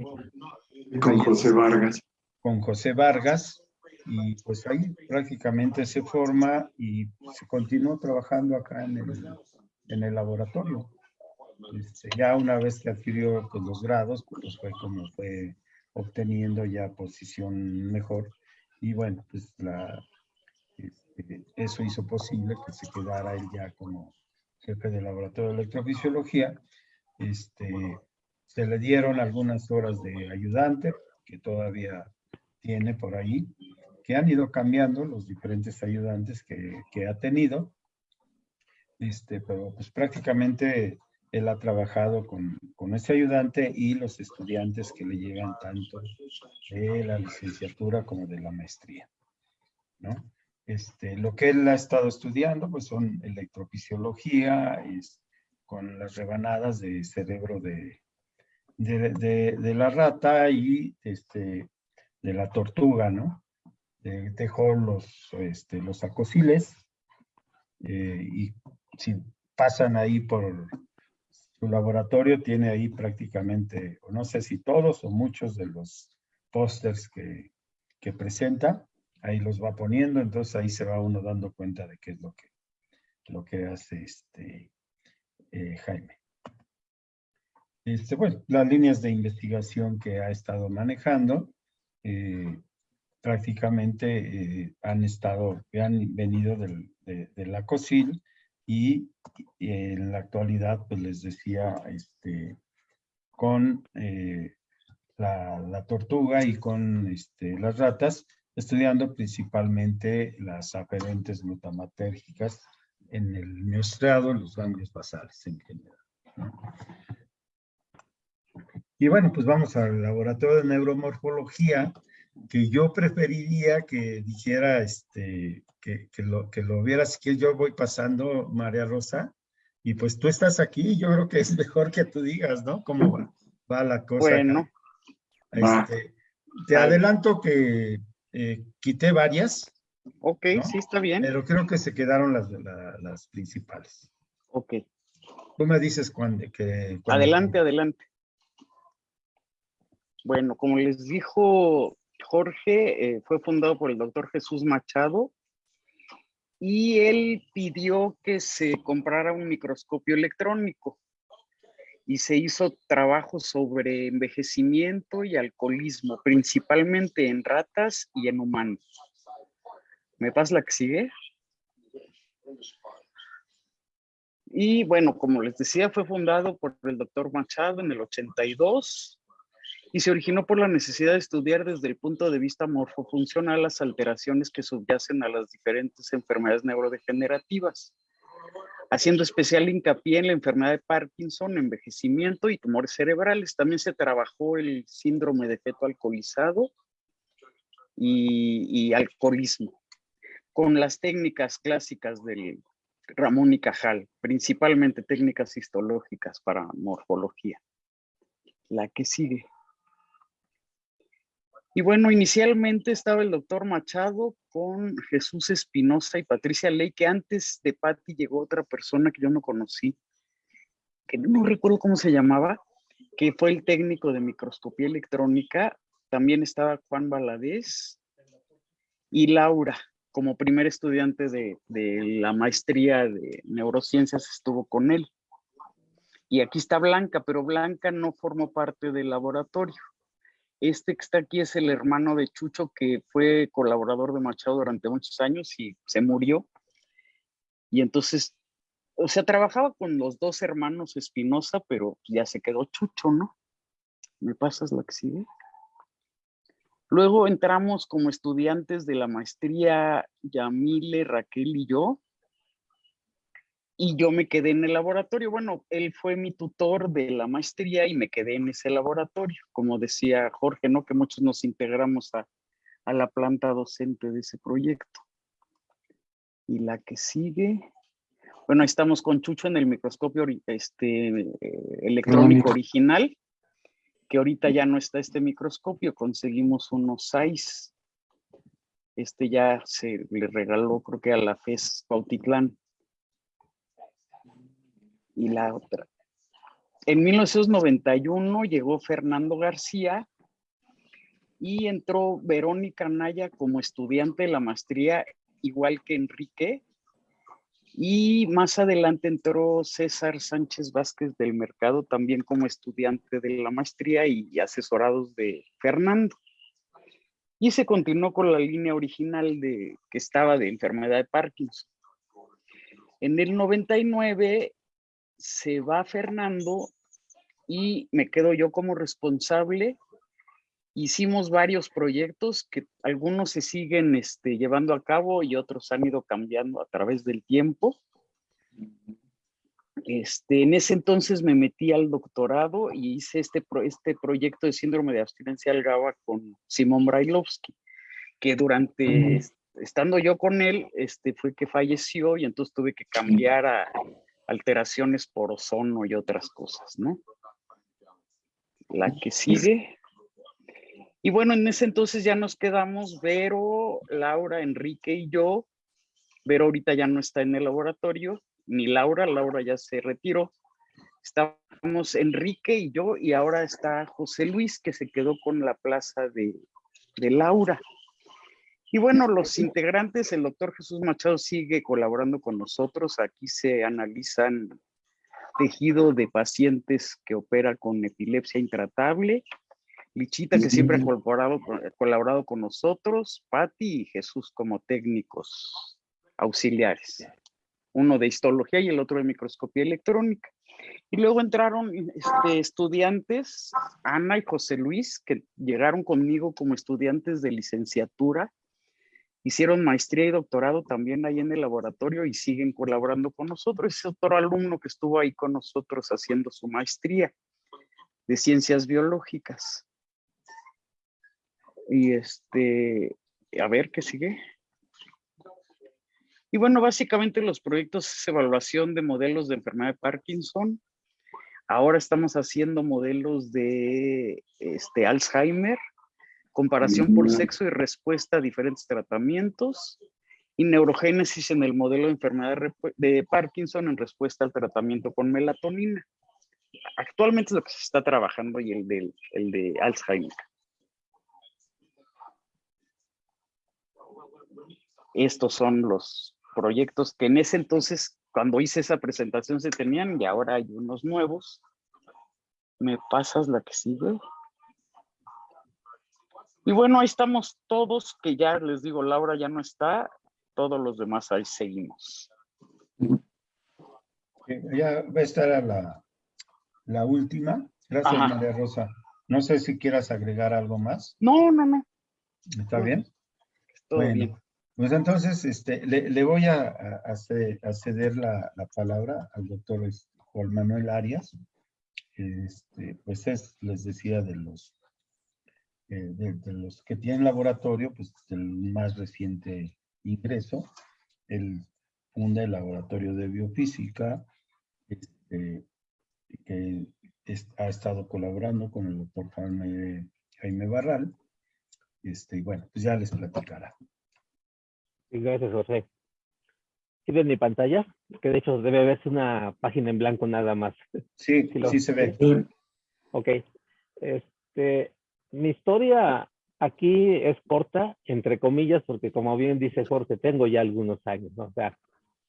Y con José Vargas. con José Vargas y pues ahí prácticamente se forma y se continuó trabajando acá en el, en el laboratorio. Este, ya una vez que adquirió pues, los grados, pues fue como fue obteniendo ya posición mejor y bueno, pues la, este, eso hizo posible que se quedara él ya como jefe del laboratorio de electrofisiología. Este, se le dieron algunas horas de ayudante que todavía tiene por ahí, que han ido cambiando los diferentes ayudantes que, que ha tenido. Este, pero pues prácticamente él ha trabajado con, con este ayudante y los estudiantes que le llegan tanto de la licenciatura como de la maestría. ¿no? Este, lo que él ha estado estudiando pues son electrofisiología es, con las rebanadas de cerebro de, de, la rata y este, de la tortuga, ¿no? Dejó los, este, los acosiles eh, y si pasan ahí por su laboratorio, tiene ahí prácticamente, no sé si todos o muchos de los pósters que, que presenta, ahí los va poniendo, entonces ahí se va uno dando cuenta de qué es lo que, lo que hace este eh, Jaime. Este, bueno, las líneas de investigación que ha estado manejando eh, prácticamente eh, han estado, han venido del, de, de la COSIL y en la actualidad, pues les decía, este, con eh, la, tortuga y con este, las ratas, estudiando principalmente las aferentes glutamatérgicas en el miostrado, en los ganglios basales en general. Y bueno, pues vamos al laboratorio de neuromorfología, que yo preferiría que dijera, este, que, lo, que lo vieras, que yo voy pasando, María Rosa, y pues tú estás aquí, yo creo que es mejor que tú digas, ¿no? ¿Cómo va, la cosa? Bueno. Este, te adelanto que eh, quité varias. Ok, sí, está bien. Pero creo que se quedaron las, las principales. Ok. Tú me dices cuándo. Que, adelante, adelante. Bueno, como les dijo Jorge, eh, fue fundado por el doctor Jesús Machado y él pidió que se comprara un microscopio electrónico y se hizo trabajo sobre envejecimiento y alcoholismo, principalmente en ratas y en humanos. ¿Me pasa la que sigue? Y bueno, como les decía, fue fundado por el doctor Machado en el 82 y se originó por la necesidad de estudiar desde el punto de vista morfofuncional las alteraciones que subyacen a las diferentes enfermedades neurodegenerativas, haciendo especial hincapié en la enfermedad de Parkinson, envejecimiento y tumores cerebrales. También se trabajó el síndrome de feto alcoholizado y, alcoholismo, con las técnicas clásicas del Ramón y Cajal, principalmente técnicas histológicas para morfología. La que sigue. Y bueno, inicialmente estaba el doctor Machado con Jesús Espinosa y Patricia Ley, que antes de Patti llegó otra persona que yo no conocí, que no recuerdo cómo se llamaba, que fue el técnico de microscopía electrónica. También estaba Juan Valadez y Laura como primer estudiante de, la maestría de neurociencias estuvo con él. Y aquí está Blanca, pero Blanca no formó parte del laboratorio. Este que está aquí es el hermano de Chucho, que fue colaborador de Machado durante muchos años y se murió. Y entonces, o sea, trabajaba con los dos hermanos Espinosa, pero ya se quedó Chucho, ¿no? ¿Me pasas la que sigue? Luego entramos como estudiantes de la maestría Yamile, Raquel y yo. Y yo me quedé en el laboratorio. Bueno, él fue mi tutor de la maestría y me quedé en ese laboratorio. Como decía Jorge, ¿no? Que muchos nos integramos a, la planta docente de ese proyecto. Y la que sigue. Bueno, estamos con Chucho en el microscopio este, eh, electrónico original que ahorita ya no está este microscopio, conseguimos unos seis. Este ya se le regaló, creo que a la FES Pautitlán. Y la otra. En 1991 llegó Fernando García y entró Verónica Naya como estudiante de la maestría, igual que Enrique, y más adelante entró César Sánchez Vázquez del Mercado, también como estudiante de la maestría y asesorados de Fernando. Y se continuó con la línea original de, que estaba de enfermedad de Parkinson. En el 99 se va Fernando y me quedo yo como responsable hicimos varios proyectos que algunos se siguen este, llevando a cabo y otros han ido cambiando a través del tiempo. Este, en ese entonces me metí al doctorado y hice este, este proyecto de síndrome de abstinencia al GABA con Simón Brailovsky, que durante, estando yo con él, este, fue que falleció y entonces tuve que cambiar a alteraciones por ozono y otras cosas, ¿no? La que sigue. Y bueno, en ese entonces ya nos quedamos Vero, Laura, Enrique y yo. Vero ahorita ya no está en el laboratorio, ni Laura, Laura ya se retiró. Estábamos Enrique y yo y ahora está José Luis que se quedó con la plaza de, de Laura. Y bueno, los integrantes, el doctor Jesús Machado sigue colaborando con nosotros. Aquí se analizan tejido de pacientes que opera con epilepsia intratable Lichita, que siempre ha colaborado, colaborado con nosotros, Patti y Jesús como técnicos auxiliares. uno de histología y el otro de microscopía electrónica. Y luego entraron este, estudiantes, Ana y José Luis, que llegaron conmigo como estudiantes de licenciatura, hicieron maestría y doctorado también ahí en el laboratorio y siguen colaborando con nosotros. Es otro alumno que estuvo ahí con nosotros haciendo su maestría de ciencias biológicas. Y este, a ver qué sigue. Y bueno, básicamente los proyectos es evaluación de modelos de enfermedad de Parkinson. Ahora estamos haciendo modelos de este, Alzheimer, comparación por sexo y respuesta a diferentes tratamientos, y neurogénesis en el modelo de enfermedad de Parkinson en respuesta al tratamiento con melatonina. Actualmente es lo que se está trabajando y el de, el de Alzheimer. Estos son los proyectos que en ese entonces, cuando hice esa presentación, se tenían y ahora hay unos nuevos. ¿Me pasas la que sigue? Y bueno, ahí estamos todos, que ya les digo, Laura ya no está, todos los demás ahí seguimos. Ya va a estar a la, la última. Gracias, María Rosa. No sé si quieras agregar algo más. No, no, no. ¿Está bien? Todo bien. Pues entonces, este, le, voy a, a, ceder la, palabra al doctor este, Juan Manuel Arias. Este, pues es, les decía, de los, eh, de, los que tienen laboratorio, pues el más reciente ingreso. Él funda el laboratorio de biofísica, este, que ha estado colaborando con el doctor Jaime, Jaime Barral. Este, y bueno, pues ya les platicará gracias, José. ¿Sí ven mi pantalla? Que de hecho debe verse una página en blanco nada más. Sí, sí, se ve. Ok. Este, mi historia aquí es corta, entre comillas, porque como bien dice Jorge, tengo ya algunos años, ¿no? O sea,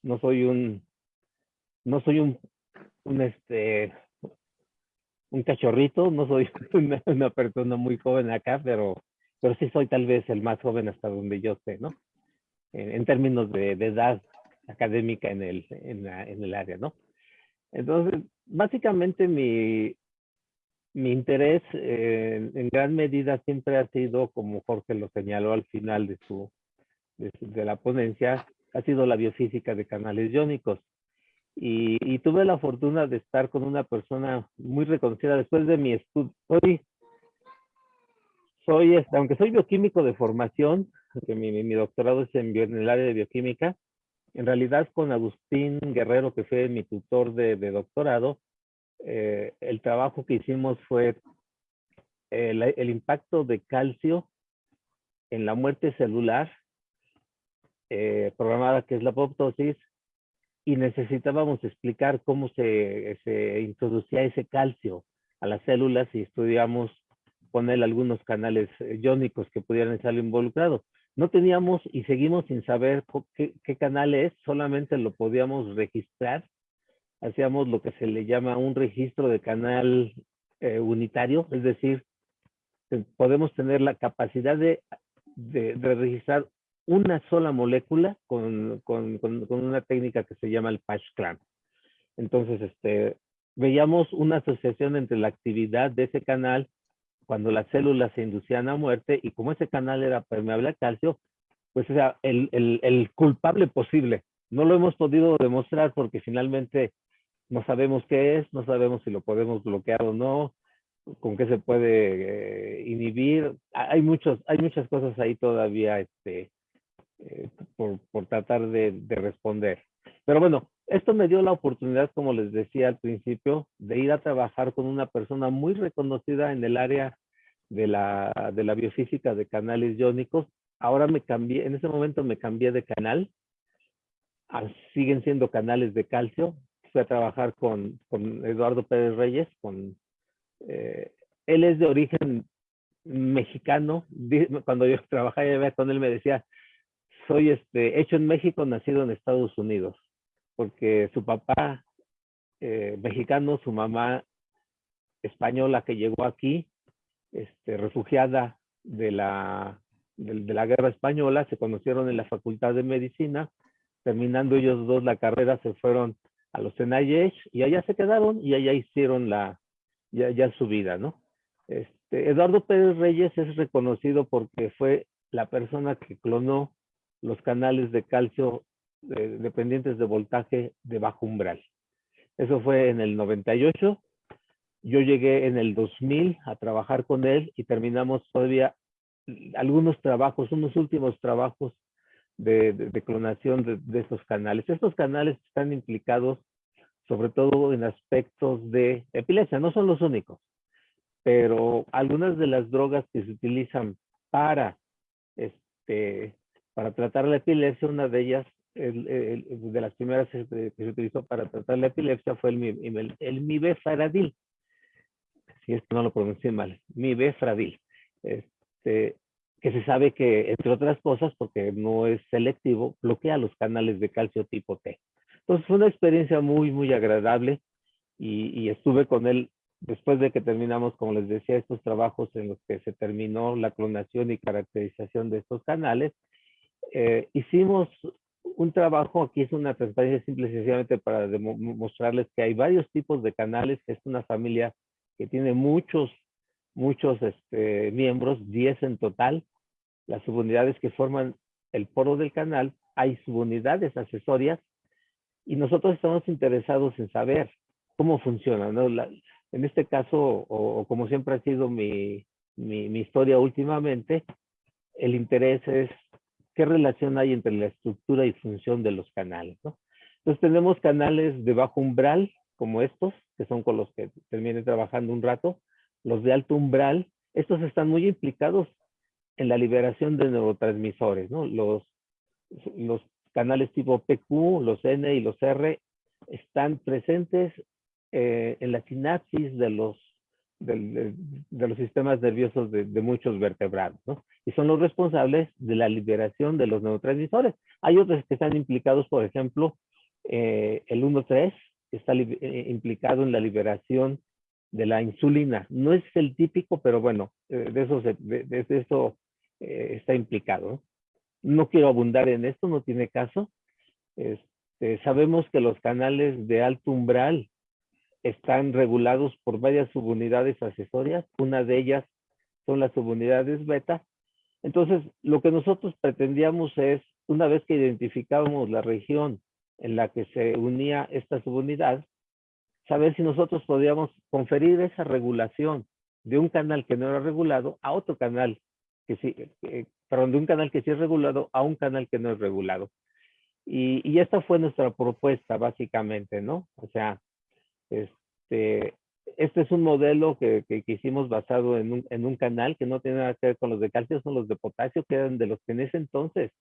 no soy un, no soy un, un este, un cachorrito, no soy una, una persona muy joven acá, pero, pero sí soy tal vez el más joven hasta donde yo sé, ¿no? en, términos de, edad académica en el, en, el área, ¿no? Entonces, básicamente mi, mi interés eh, en gran medida siempre ha sido, como Jorge lo señaló al final de, su, de, la ponencia, ha sido la biofísica de canales iónicos. Y, tuve la fortuna de estar con una persona muy reconocida después de mi estudio. Soy, soy, este, aunque soy bioquímico de formación, que mi, mi, doctorado es en, el área de bioquímica, en realidad con Agustín Guerrero, que fue mi tutor de, doctorado, eh, el trabajo que hicimos fue el, impacto de calcio en la muerte celular eh, programada, que es la apoptosis, y necesitábamos explicar cómo se, se introducía ese calcio a las células y estudiamos poner algunos canales iónicos que pudieran estar involucrados. No teníamos y seguimos sin saber qué, canal es, solamente lo podíamos registrar. Hacíamos lo que se le llama un registro de canal eh, unitario, es decir, podemos tener la capacidad de, de, registrar una sola molécula con, con, con, una técnica que se llama el patch clamp. Entonces, este, veíamos una asociación entre la actividad de ese canal cuando las células se inducían a muerte y como ese canal era permeable al calcio, pues era el, el, el, culpable posible. No lo hemos podido demostrar porque finalmente no sabemos qué es, no sabemos si lo podemos bloquear o no, con qué se puede eh, inhibir. Hay, muchos, hay muchas cosas ahí todavía este, eh, por, por, tratar de, de responder. Pero bueno, esto me dio la oportunidad, como les decía al principio, de ir a trabajar con una persona muy reconocida en el área de la, de la biofísica de canales iónicos. Ahora me cambié, en ese momento me cambié de canal. Siguen siendo canales de calcio. Fui a trabajar con, Eduardo Pérez Reyes. Con, eh, él es de origen mexicano. Cuando yo trabajaba con él me decía, soy este, hecho en México, nacido en Estados Unidos porque su papá eh, mexicano, su mamá española que llegó aquí, este, refugiada de la, de, la guerra española, se conocieron en la Facultad de Medicina, terminando ellos dos la carrera, se fueron a los Tenayesh y allá se quedaron y allá hicieron la, ya, su vida, ¿no? Este, Eduardo Pérez Reyes es reconocido porque fue la persona que clonó los canales de calcio dependientes de voltaje de bajo umbral. Eso fue en el 98. Yo llegué en el 2000 a trabajar con él y terminamos todavía algunos trabajos, unos últimos trabajos de, clonación de, estos canales. Estos canales están implicados sobre todo en aspectos de epilepsia, no son los únicos, pero algunas de las drogas que se utilizan para, este, para tratar la epilepsia, una de ellas, de las primeras que se utilizó para tratar la epilepsia fue el, el, el. Si es que no lo pronuncié mal, mibefradil. Este, que se sabe que, entre otras cosas, porque no es selectivo, bloquea los canales de calcio tipo T. Entonces fue una experiencia muy, muy agradable y, estuve con él después de que terminamos, como les decía, estos trabajos en los que se terminó la clonación y caracterización de estos canales. Eh, hicimos un trabajo, aquí es una transparencia simple y sencillamente para mostrarles que hay varios tipos de canales, que es una familia que tiene muchos, muchos este, miembros, 10 en total, las subunidades que forman el poro del canal, hay subunidades accesorias y nosotros estamos interesados en saber cómo funciona. ¿no? en este caso, o, como siempre ha sido mi, mi, mi, historia últimamente, el interés es qué relación hay entre la estructura y función de los canales. ¿no? Entonces tenemos canales de bajo umbral, como estos, que son con los que terminé trabajando un rato, los de alto umbral, estos están muy implicados en la liberación de neurotransmisores, ¿no? Los, los canales tipo PQ, los N y los R están presentes eh, en la sinapsis de los, de, los sistemas nerviosos de, muchos vertebrados, ¿no? Y son los responsables de la liberación de los neurotransmisores. Hay otros que están implicados, por ejemplo, eh, el 1-3 está eh, implicado en la liberación de la insulina. No es el típico, pero bueno, de eso, de eso eh, está implicado. ¿no? quiero abundar en esto, no tiene caso. Este, sabemos que los canales de alto umbral están regulados por varias subunidades accesorias. Una de ellas son las subunidades beta. Entonces, lo que nosotros pretendíamos es, una vez que identificábamos la región en la que se unía esta subunidad, saber si nosotros podíamos conferir esa regulación de un canal que no era regulado a otro canal que sí, perdón, de un canal que sí es regulado a un canal que no es regulado. Y, y esta fue nuestra propuesta, básicamente, ¿no? O sea, este, este es un modelo que, que, hicimos basado en un, en un, canal que no tiene nada que ver con los de calcio, son los de potasio, que eran de los que en ese entonces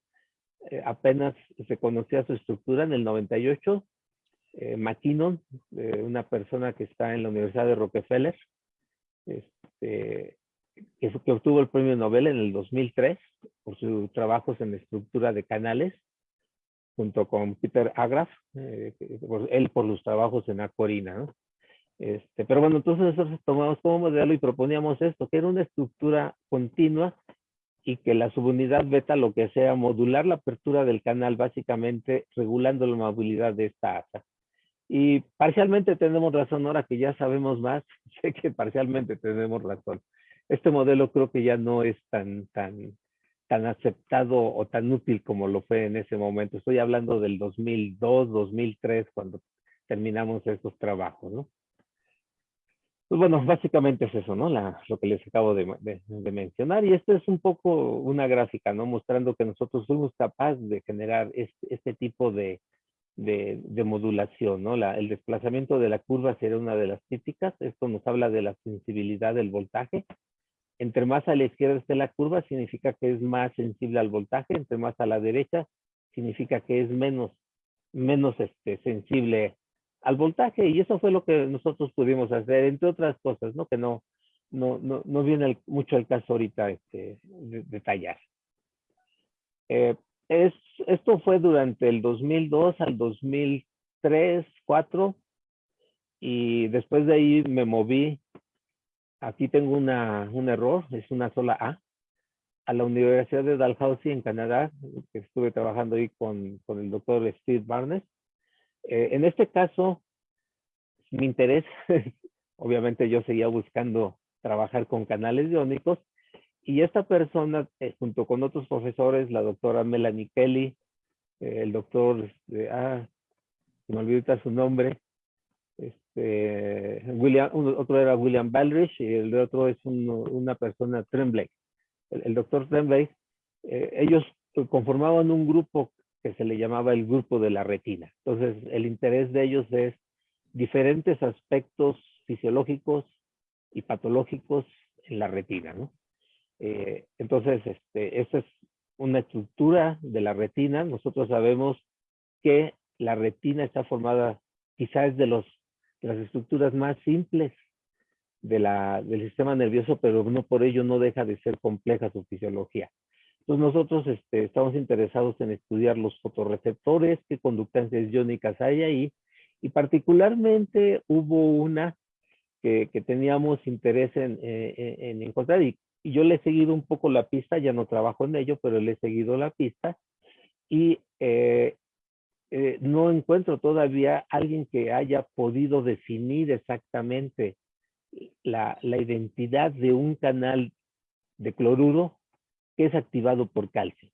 eh, apenas se conocía su estructura en el 98. Eh, McKinnon, eh, una persona que está en la Universidad de Rockefeller, este, que, que obtuvo el premio Nobel en el 2003 por sus trabajos en estructura de canales, junto con Peter Agraf, eh, él por los trabajos en acuarina, ¿no? Este, pero bueno, entonces nosotros tomamos como modelo y proponíamos esto, que era una estructura continua y que la subunidad beta lo que sea modular la apertura del canal básicamente regulando la movilidad de esta asa. Y parcialmente tenemos razón ahora que ya sabemos más, sé que parcialmente tenemos razón este modelo creo que ya no es tan, tan, tan aceptado o tan útil como lo fue en ese momento. Estoy hablando del 2002, 2003, cuando terminamos estos trabajos, ¿no? Pues bueno, básicamente es eso, ¿no? Lo que les acabo de, mencionar. Y esto es un poco una gráfica, ¿no? Mostrando que nosotros fuimos capaces de generar este, tipo de, de, modulación, ¿no? La, el desplazamiento de la curva sería una de las típicas. Esto nos habla de la sensibilidad del voltaje. Entre más a la izquierda esté la curva, significa que es más sensible al voltaje. Entre más a la derecha, significa que es menos, menos este, sensible al voltaje. Y eso fue lo que nosotros pudimos hacer, entre otras cosas, ¿no? Que no, no, no, no viene mucho el caso ahorita este, detallar. Eh, es, esto fue durante el 2002 al 2003, 2004. Y después de ahí me moví Aquí tengo un error, es una sola A. a la Universidad de Dalhousie en Canadá, que estuve trabajando ahí con, el doctor Steve Barnes. Eh, en este caso, mi interés, obviamente yo seguía buscando trabajar con canales iónicos y esta persona, eh, junto con otros profesores, la doctora Melanie Kelly, eh, el doctor, este, ah, se me olvidó su nombre, este, William, otro era William Baldrich y el otro es una persona, Tremblay. El, doctor Tremblay, eh, ellos conformaban un grupo que se le llamaba el grupo de la retina. Entonces, el interés de ellos es diferentes aspectos fisiológicos y patológicos en la retina, ¿no? Eh, entonces, este, esa es una estructura de la retina. Nosotros sabemos que la retina está formada quizás de, los, las estructuras más simples de la, del sistema nervioso, pero no por ello no deja de ser compleja su fisiología. Entonces nosotros este, estamos interesados en estudiar los fotorreceptores, qué conductancias iónicas hay ahí, y particularmente hubo una que, que teníamos interés en, eh, en encontrar, y y yo le he seguido un poco la pista, ya no trabajo en ello, pero le he seguido la pista y eh, eh, no encuentro todavía alguien que haya podido definir exactamente la, la, identidad de un canal de cloruro que es activado por calcio.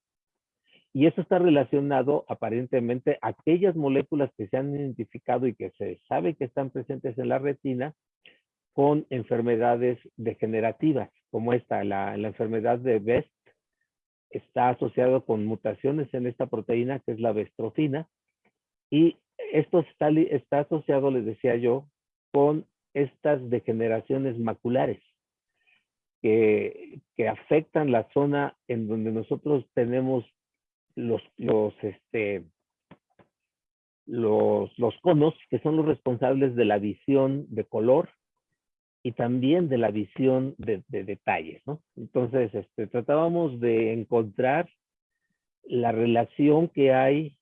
Y eso está relacionado aparentemente a aquellas moléculas que se han identificado y que se sabe que están presentes en la retina con enfermedades degenerativas como esta, la, enfermedad de Best, está asociado con mutaciones en esta proteína que es la bestrofina y esto está, está asociado, les decía yo, con estas degeneraciones maculares que, que, afectan la zona en donde nosotros tenemos los, los, este, los, los conos, que son los responsables de la visión de color y también de la visión de, detalles, ¿no? Entonces, este, tratábamos de encontrar la relación que hay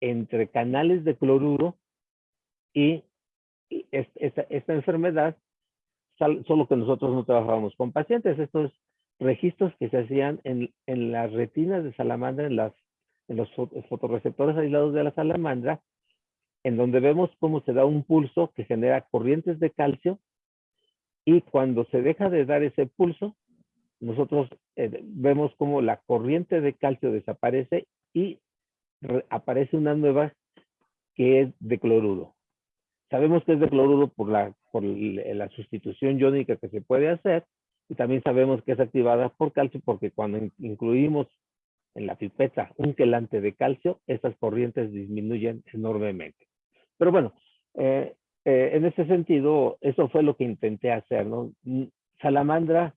entre canales de cloruro y esta, enfermedad, solo que nosotros no trabajábamos con pacientes. Estos registros que se hacían en, en las retinas de salamandra, en, las, en los fotorreceptores aislados de la salamandra, en donde vemos cómo se da un pulso que genera corrientes de calcio y cuando se deja de dar ese pulso, nosotros eh, vemos como la corriente de calcio desaparece y aparece una nueva que es de cloruro. Sabemos que es de cloruro por la, por la sustitución iónica que se puede hacer y también sabemos que es activada por calcio porque cuando incluimos en la pipeta un quelante de calcio, estas corrientes disminuyen enormemente. Pero bueno, eh, eh, en ese sentido, eso fue lo que intenté hacer. Mm, salamandra,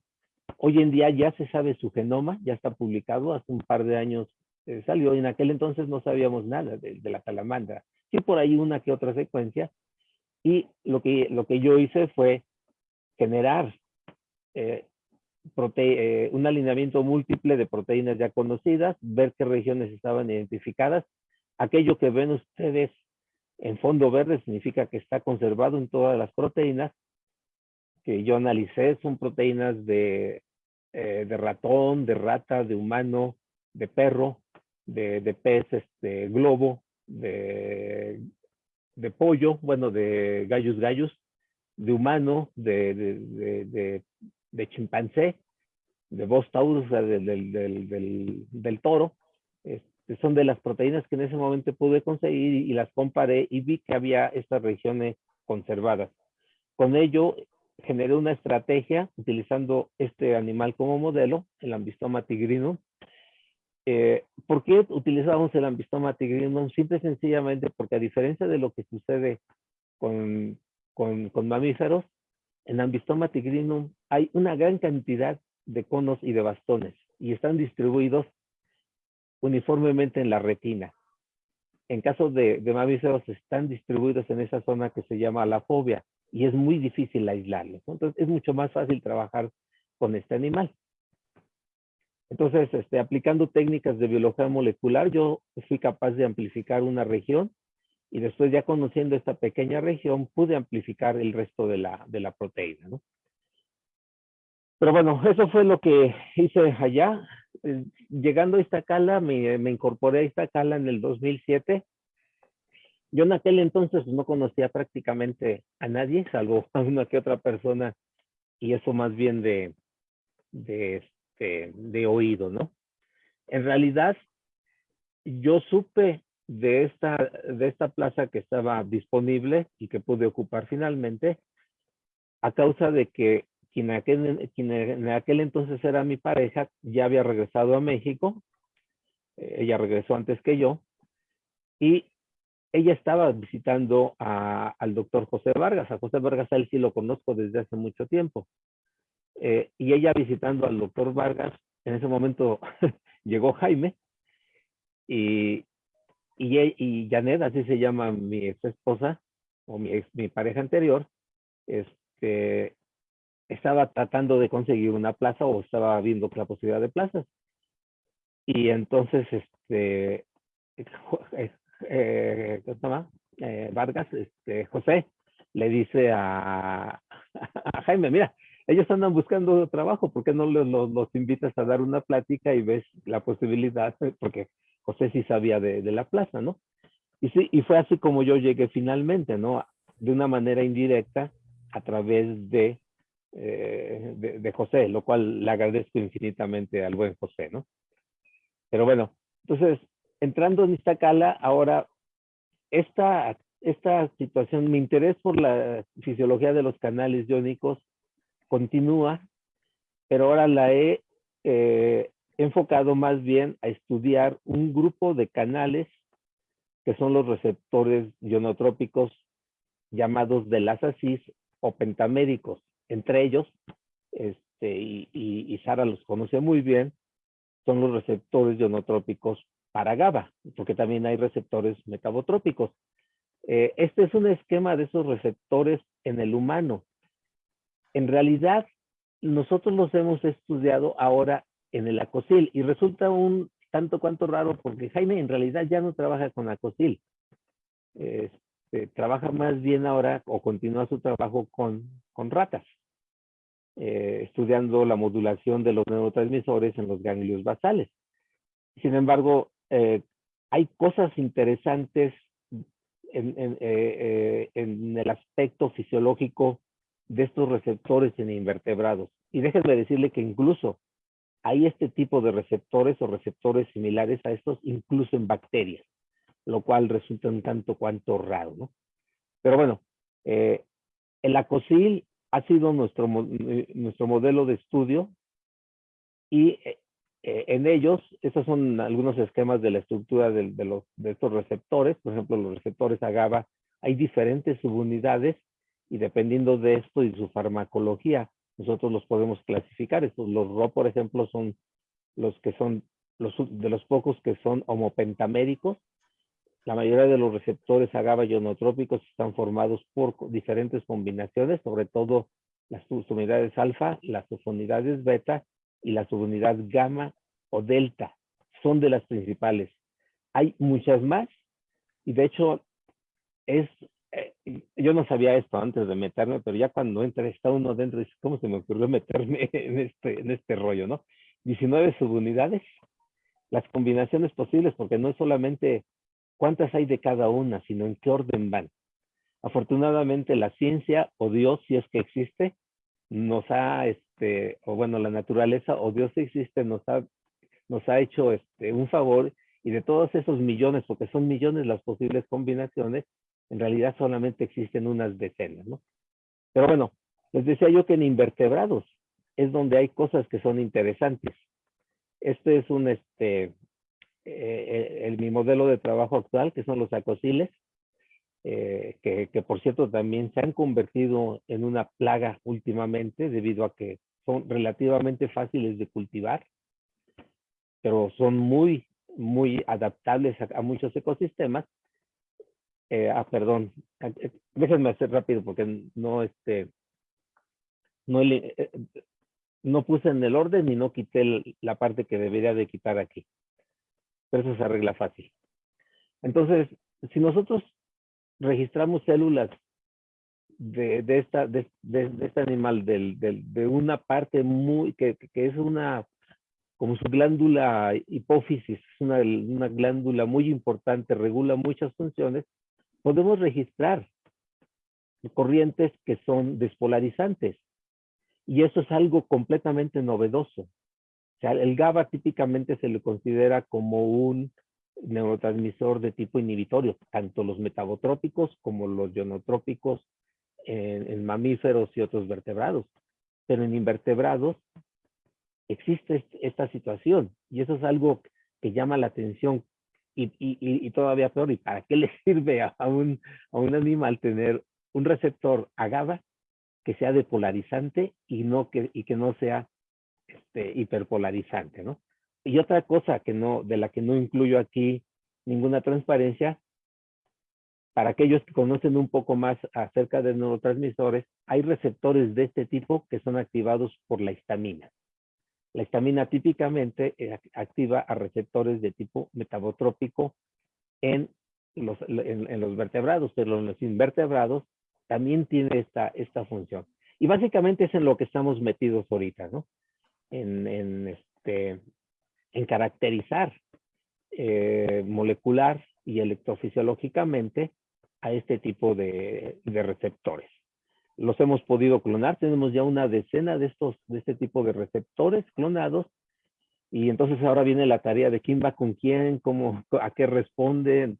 hoy en día ya se sabe su genoma, ya está publicado, hace un par de años eh, salió, y en aquel entonces no sabíamos nada de, la salamandra, sí por ahí una que otra secuencia, y lo que, lo que yo hice fue generar eh, un alineamiento múltiple de proteínas ya conocidas, ver qué regiones estaban identificadas, aquello que ven ustedes en fondo verde significa que está conservado en todas las proteínas que yo analicé. Son proteínas de, eh, de ratón, de rata, de humano, de perro, de, de pez, este, globo, de, de pollo, bueno, de gallos gallos, de humano, de, de, de chimpancé, de Bos taurus, del, del, del, del, toro, son de las proteínas que en ese momento pude conseguir y, las comparé y vi que había estas regiones conservadas. Con ello generé una estrategia utilizando este animal como modelo, el ambistoma tigrinum. Eh, ¿Por qué utilizamos el ambistoma tigrinum? Simple y sencillamente porque a diferencia de lo que sucede con, con, mamíferos, en ambistoma tigrinum hay una gran cantidad de conos y de bastones y están distribuidos uniformemente en la retina. En caso de, mamíferos están distribuidos en esa zona que se llama la fobia y es muy difícil aislarlos. Entonces es mucho más fácil trabajar con este animal. Entonces, este, aplicando técnicas de biología molecular, yo fui capaz de amplificar una región y después ya conociendo esta pequeña región pude amplificar el resto de la, de la proteína. Pero bueno, eso fue lo que hice allá. Eh, Llegando a Iztacala, me, me incorporé a Iztacala en el 2007. Yo en aquel entonces no conocía prácticamente a nadie, salvo a una que otra persona, y eso más bien de, de, este, de oído, ¿no? En realidad, yo supe de esta, de esta plaza que estaba disponible y que pude ocupar finalmente, a causa de que quien, en aquel entonces era mi pareja ya había regresado a México, eh, ella regresó antes que yo, y ella estaba visitando al doctor José Vargas. A José Vargas a él sí lo conozco desde hace mucho tiempo. Eh, y ella visitando al doctor Vargas, en ese momento llegó Jaime y, y, e, y Janet, así se llama mi ex esposa o mi, ex, mi pareja anterior, este, estaba tratando de conseguir una plaza o estaba viendo la posibilidad de plazas. Y entonces, este, eh, eh, ¿cómo se llama? Eh, Vargas, este, José, le dice a, a, Jaime, mira, ellos andan buscando trabajo, ¿por qué no los, los, los, invitas a dar una plática y ves la posibilidad? Porque José sí sabía de, de la plaza, ¿no? Y, sí, y fue así como yo llegué finalmente, ¿no? De una manera indirecta a través de eh, de, de, José, lo cual le agradezco infinitamente al buen José, ¿no? Pero bueno, entonces, entrando en Iztacala, ahora, esta, esta situación, mi interés por la fisiología de los canales iónicos continúa, pero ahora la he eh, enfocado más bien a estudiar un grupo de canales que son los receptores ionotrópicos llamados de las ASIS o pentaméricos entre ellos, este, y, Sara los conoce muy bien, son los receptores ionotrópicos para GABA, porque también hay receptores metabotrópicos. Eh, este es un esquema de esos receptores en el humano. En realidad, nosotros los hemos estudiado ahora en el acosil y resulta un tanto cuanto raro porque Jaime en realidad ya no trabaja con acosil. Este, trabaja más bien ahora o continúa su trabajo con, con ratas eh, estudiando la modulación de los neurotransmisores en los ganglios basales. Sin embargo, eh, hay cosas interesantes en, en, eh, en, el aspecto fisiológico de estos receptores en invertebrados. Y déjenme decirle que incluso hay este tipo de receptores o receptores similares a estos incluso en bacterias, lo cual resulta un tanto cuanto raro, ¿no? Pero bueno, eh, el acosil ha sido nuestro, nuestro modelo de estudio y eh, eh, en ellos, estos son algunos esquemas de la estructura de, de, los, de estos receptores, por ejemplo, los receptores agava, hay diferentes subunidades y dependiendo de esto y su farmacología, nosotros los podemos clasificar. Estos, los RO, por ejemplo, son los que son los, de los pocos que son homopentaméricos, la mayoría de los receptores agava ionotrópicos están formados por diferentes combinaciones, sobre todo las subunidades alfa, las subunidades beta y la subunidad gamma o delta. Son de las principales. Hay muchas más y de hecho es, eh, yo no sabía esto antes de meterme, pero ya cuando entra está uno dentro, dice, ¿cómo se me ocurrió meterme en este, en este rollo, no? 19 subunidades, las combinaciones posibles, porque no es solamente cuántas hay de cada una, sino en qué orden van. Afortunadamente la ciencia o Dios, si es que existe, nos ha, este, o bueno, la naturaleza o Dios existe, nos ha, nos ha hecho este, un favor y de todos esos millones, porque son millones las posibles combinaciones, en realidad solamente existen unas decenas, ¿no? Pero bueno, les decía yo que en invertebrados es donde hay cosas que son interesantes. Este es un, este, eh, el, mi modelo de trabajo actual, que son los acosiles, eh, que, que, por cierto también se han convertido en una plaga últimamente debido a que son relativamente fáciles de cultivar, pero son muy, muy adaptables a muchos ecosistemas. Eh, ah, perdón, eh, déjenme hacer rápido porque no, este, eh, no puse en el orden y no quité la parte que debería de quitar aquí pero eso se arregla fácil. Entonces, si nosotros registramos células de, de esta, de, de, este animal, del, del, de una parte muy, que, que, es una, como su glándula hipófisis, es una, una glándula muy importante, regula muchas funciones, podemos registrar corrientes que son despolarizantes. Y eso es algo completamente novedoso. O sea, el GABA típicamente se le considera como un neurotransmisor de tipo inhibitorio, tanto los metabotrópicos como los ionotrópicos en, en, mamíferos y otros vertebrados. Pero en invertebrados existe esta situación y eso es algo que llama la atención y, y, y todavía peor, ¿y para qué le sirve a un, a un animal tener un receptor a GABA que sea depolarizante y, no que, y que no sea este, hiperpolarizante, ¿no? Y otra cosa que no, de la que no incluyo aquí ninguna transparencia, para aquellos que conocen un poco más acerca de neurotransmisores, hay receptores de este tipo que son activados por la histamina. La histamina típicamente eh, activa a receptores de tipo metabotrópico en los, vertebrados, pero en los invertebrados también tiene esta, función. Y básicamente es en lo que estamos metidos ahorita, ¿no? En, este, caracterizar eh, molecular y electrofisiológicamente a este tipo de, receptores. Los hemos podido clonar, tenemos ya una decena de estos, de este tipo de receptores clonados, y entonces ahora viene la tarea de quién va con quién, cómo, a qué responden,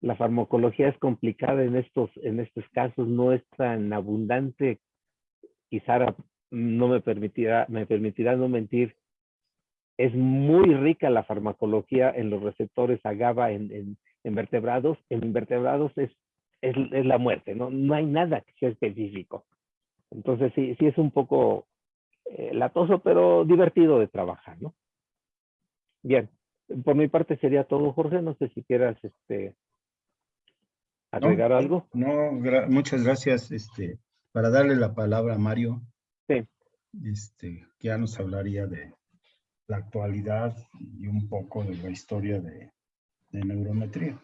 la farmacología es complicada en estos, en estos casos, no es tan abundante. Y Sara no me permitirá, me permitirá no mentir. Es muy rica la farmacología en los receptores a GABA en, en, en vertebrados. En invertebrados es, es, es, la muerte, ¿no? No hay nada que sea específico. Entonces sí, sí es un poco eh, latoso, pero divertido de trabajar, ¿no? Bien, por mi parte sería todo, Jorge. No sé si quieras este, agregar no, algo? No, gra muchas gracias. Este, para darle la palabra a Mario. Sí. Este, que ya nos hablaría de la actualidad y un poco de la historia de, de neurometría.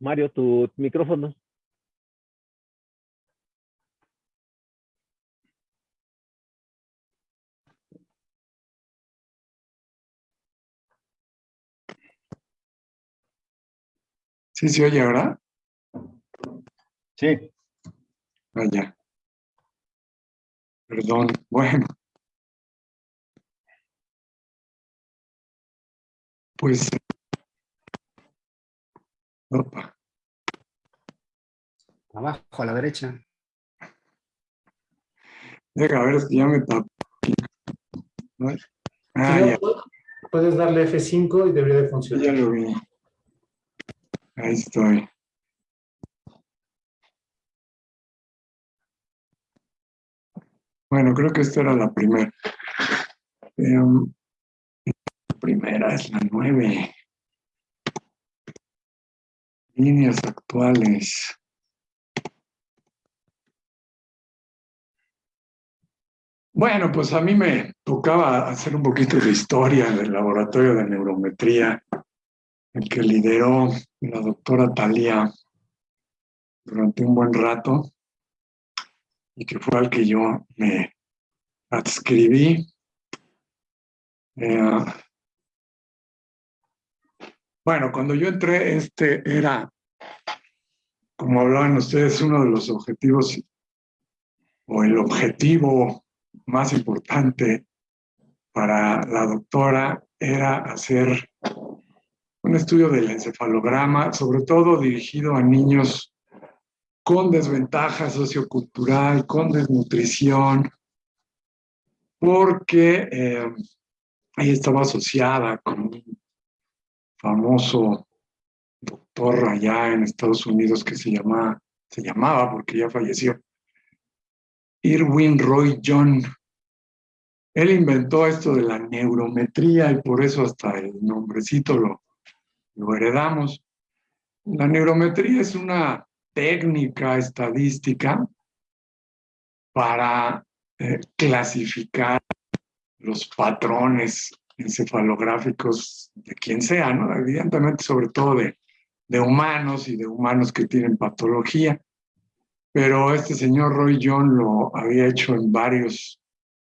Mario, tu micrófono. ¿Sí se oye ahora? Sí. Vaya. Perdón. Bueno. Pues Opa. Abajo, a la derecha. Deja, a ver, si ya me tapo. Ah, ya. Puedes darle F5 y debería de funcionar. Ya lo vi. Ahí estoy. Bueno, creo que esta era la primera. Eh, la primera es la nueve. Líneas actuales. Bueno, pues a mí me tocaba hacer un poquito de historia del laboratorio de neurometría, el que lideró la doctora Talía durante un buen rato y que fue al que yo me adscribí. Eh, bueno, cuando yo entré, este era, como hablaban ustedes, uno de los objetivos o el objetivo más importante para la doctora era hacer un estudio del encefalograma, sobre todo dirigido a niños con desventaja sociocultural, con desnutrición, porque eh, ahí estaba asociada con un famoso doctor allá en Estados Unidos que se, llama, se llamaba, porque ya falleció, Irwin Roy John. Él inventó esto de la neurometría y por eso hasta el nombrecito lo, lo heredamos. La neurometría es una técnica estadística para eh, clasificar los patrones encefalográficos de quien sea, ¿no? Evidentemente, sobre todo de, humanos y de humanos que tienen patología. Pero este señor Roy John lo había hecho en varios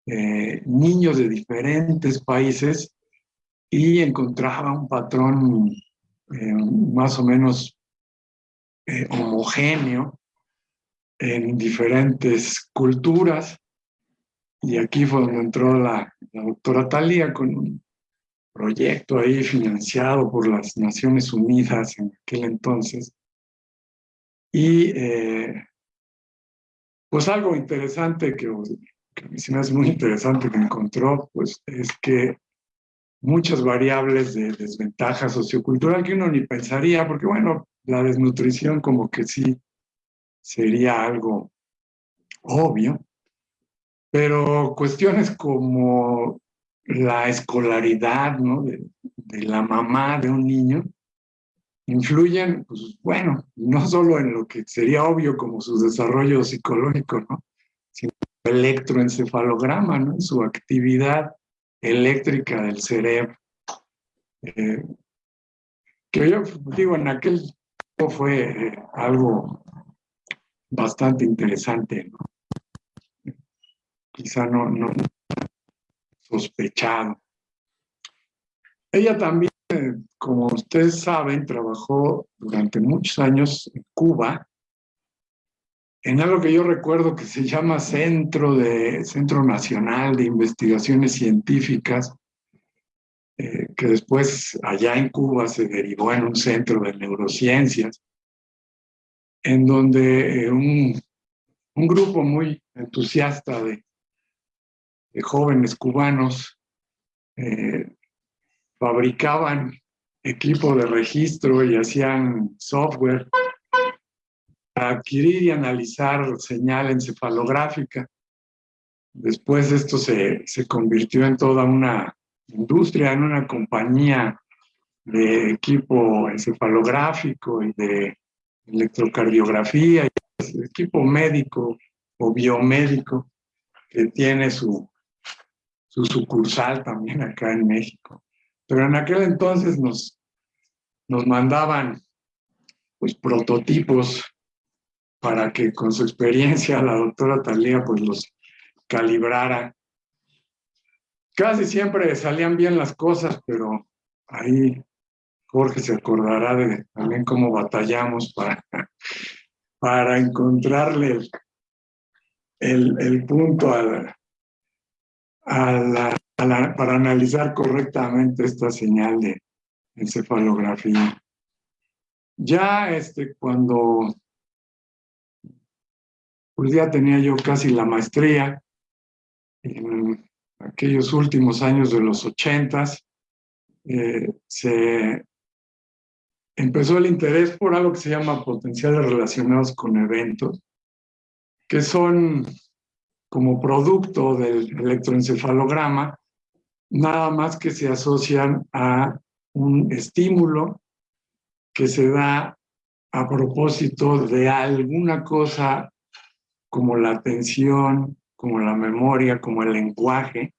eh, niños de diferentes países y encontraba un patrón eh, más o menos eh, homogéneo en diferentes culturas. Y aquí fue donde entró la, doctora Talía con un proyecto ahí financiado por las Naciones Unidas en aquel entonces. Y eh, pues algo interesante que, que me hace muy interesante que encontró, pues es que muchas variables de desventaja sociocultural que uno ni pensaría, porque bueno, la desnutrición como que sí sería algo obvio, pero cuestiones como la escolaridad ¿no? de, la mamá de un niño influyen, pues bueno, no solo en lo que sería obvio como su desarrollo psicológico, ¿no? sino el electroencefalograma, ¿no? su actividad eléctrica del cerebro. Eh, que yo digo, en aquel tiempo fue eh, algo bastante interesante, ¿no? Quizá no, sospechado. Ella también, como ustedes saben, trabajó durante muchos años en Cuba, en algo que yo recuerdo que se llama Centro, de, Centro Nacional de Investigaciones Científicas, eh, que después allá en Cuba se derivó en un centro de neurociencias, en donde eh, un, un grupo muy entusiasta de, jóvenes cubanos eh, fabricaban equipo de registro y hacían software para adquirir y analizar señal encefalográfica. Después esto se, se convirtió en toda una industria, en una compañía de equipo encefalográfico y de electrocardiografía, y equipo médico o biomédico que tiene su, su sucursal también acá en México. Pero en aquel entonces nos, nos mandaban pues prototipos para que con su experiencia la doctora Talía pues los calibrara. Casi siempre salían bien las cosas, pero ahí Jorge se acordará de también cómo batallamos para, para encontrarle el, el punto a, para analizar correctamente esta señal de encefalografía. Ya este, cuando pues ya tenía yo casi la maestría, en aquellos últimos años de los ochentas, eh, se empezó el interés por algo que se llama potenciales relacionados con eventos, que son como producto del electroencefalograma, nada más que se asocian a un estímulo que se da a propósito de alguna cosa como la atención, como la memoria, como el lenguaje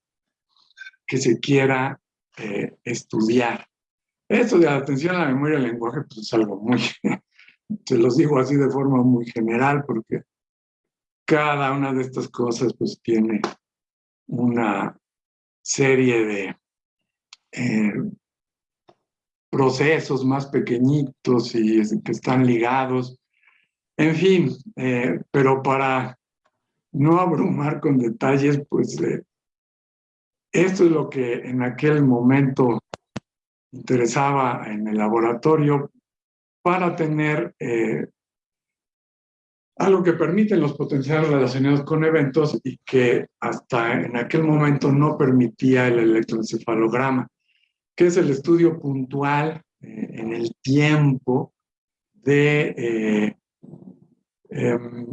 que se quiera eh, estudiar. Esto de la atención la memoria y el lenguaje pues es algo muy, se los digo así de forma muy general porque cada una de estas cosas pues tiene una serie de eh, procesos más pequeñitos y que están ligados. En fin, eh, pero para no abrumar con detalles, pues eh, esto es lo que en aquel momento interesaba en el laboratorio para tener algo que permiten los potenciales relacionados con eventos y que hasta en aquel momento no permitía el electroencefalograma, que es el estudio puntual eh, en el tiempo de, eh, em,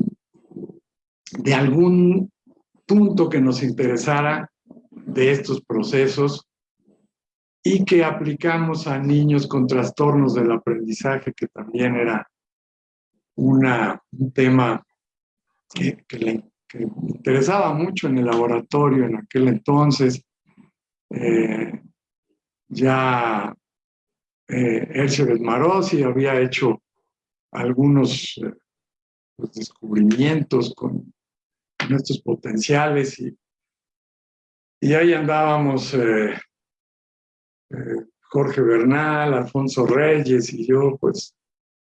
de algún punto que nos interesara de estos procesos y que aplicamos a niños con trastornos del aprendizaje, que también era una, un tema que, le interesaba mucho en el laboratorio en aquel entonces. Eh, ya eh, Marosi había hecho algunos eh, pues, descubrimientos con, estos potenciales y, y ahí andábamos eh, Jorge Bernal, Alfonso Reyes y yo, pues,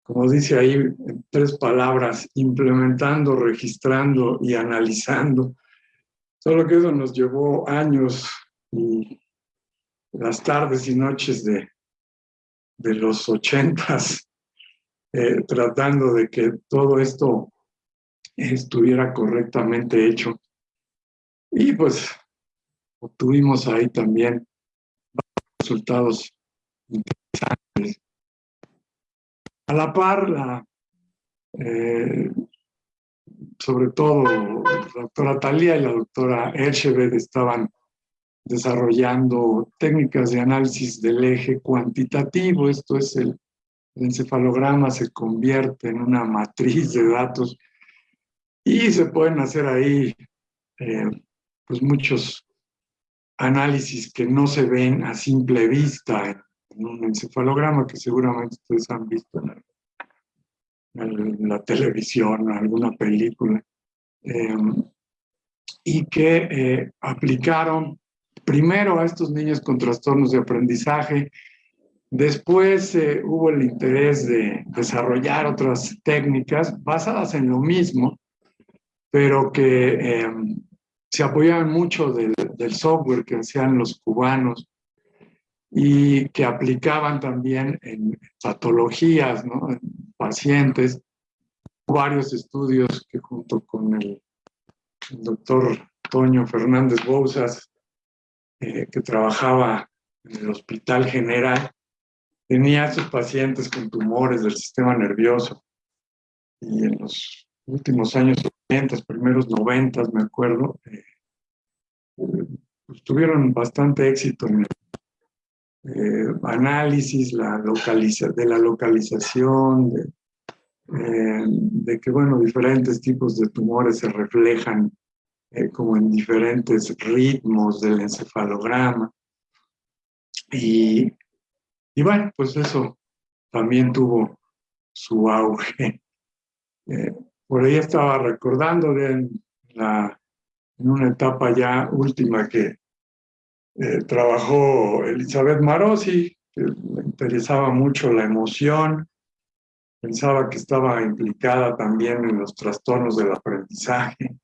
como dice ahí, en tres palabras, implementando, registrando y analizando. Solo que eso nos llevó años y las tardes y noches de, de los ochentas, eh, tratando de que todo esto estuviera correctamente hecho. Y pues obtuvimos ahí también resultados interesantes. A la par, eh, sobre todo la doctora Talía y la doctora Ersheved estaban desarrollando técnicas de análisis del eje cuantitativo, esto es el, encefalograma se convierte en una matriz de datos y se pueden hacer ahí eh, pues muchos análisis que no se ven a simple vista un encefalograma que seguramente ustedes han visto en, la televisión, en alguna película, eh, y que eh, aplicaron primero a estos niños con trastornos de aprendizaje, después eh, hubo el interés de desarrollar otras técnicas basadas en lo mismo, pero que em, se apoyaban mucho del, software que hacían los cubanos y que aplicaban también en patologías, en pacientes, varios estudios que junto con el, doctor Toño Fernández Bouzas eh, que trabajaba en el Hospital General, tenía a sus pacientes con tumores del sistema nervioso. Y en los últimos años 80, primeros 90, me acuerdo, eh, pues tuvieron bastante éxito en el eh, análisis la localiza, de la localización, de, de que, bueno, diferentes tipos de tumores se reflejan eh, como en diferentes ritmos del encefalograma. Y, y bueno, pues eso también tuvo su auge. Eh, por ahí estaba recordando en, la, en una etapa ya última que eh, trabajó Elizabeth Marosi, que le interesaba mucho la emoción, pensaba que estaba implicada también en los trastornos del aprendizaje,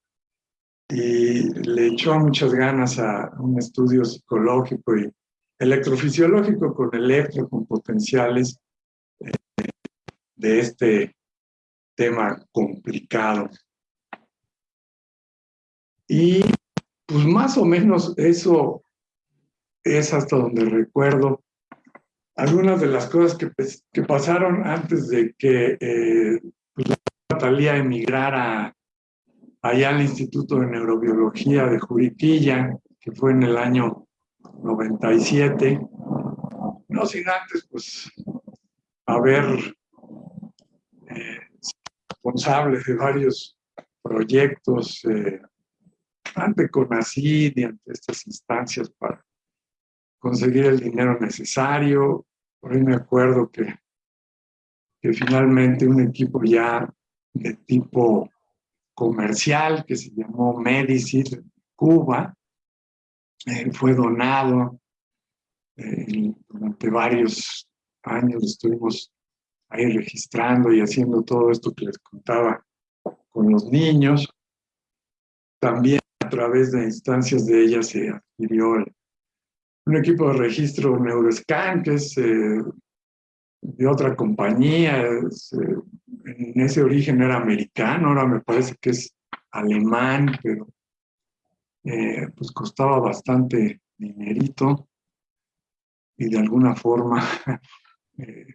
y le echó muchas ganas a un estudio psicológico y electrofisiológico con electro, con potenciales eh, de este tema complicado. Y pues más o menos eso es hasta donde recuerdo algunas de las cosas que, pues, que pasaron antes de que eh, pues, emigrara allá al Instituto de Neurobiología de Juriquilla, que fue en el año 97. No sin antes, pues, haber eh, responsable de varios proyectos eh, ante CONACYT y ante estas instancias para conseguir el dinero necesario. Por ahí me acuerdo que, que finalmente un equipo ya de tipo comercial que se llamó Medicine Cuba. Eh, fue donado eh, durante varios años estuvimos ahí registrando y haciendo todo esto que les contaba con los niños. También a través de instancias de ella se adquirió un equipo de registro Neuroscan, que es eh, de otra compañía, en ese origen era americano, ahora me parece que es alemán, pero eh, pues costaba bastante dinerito y de alguna forma eh,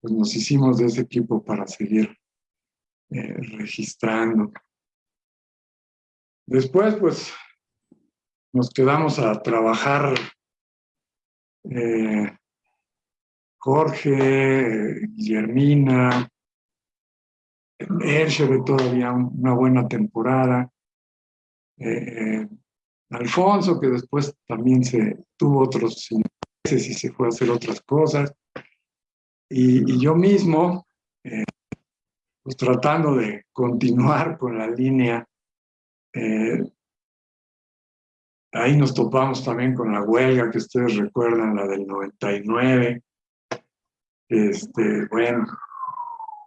pues nos hicimos de ese equipo para seguir eh, registrando. Después pues nos quedamos a trabajar Jorge, Guillermina, Erchere todavía una buena temporada. Eh, Alfonso, que después también se tuvo otros intereses y se fue a hacer otras cosas. Y, yo mismo, eh, pues tratando de continuar con la línea, eh, ahí nos topamos también con la huelga que ustedes recuerdan, la del 99. Este, bueno,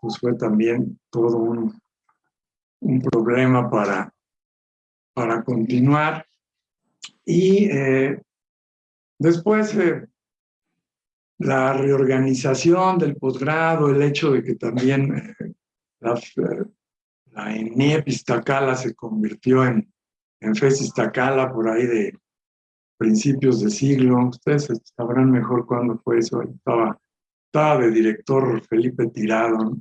pues fue también todo un, un problema para, para continuar. Y eh, después eh, la reorganización del posgrado, el hecho de que también eh, la, la ENIEP Iztacala se convirtió en, en FES Iztacala por ahí de principios de siglo. Ustedes sabrán mejor cuándo fue eso. Estaba, estaba de director Felipe Tirado.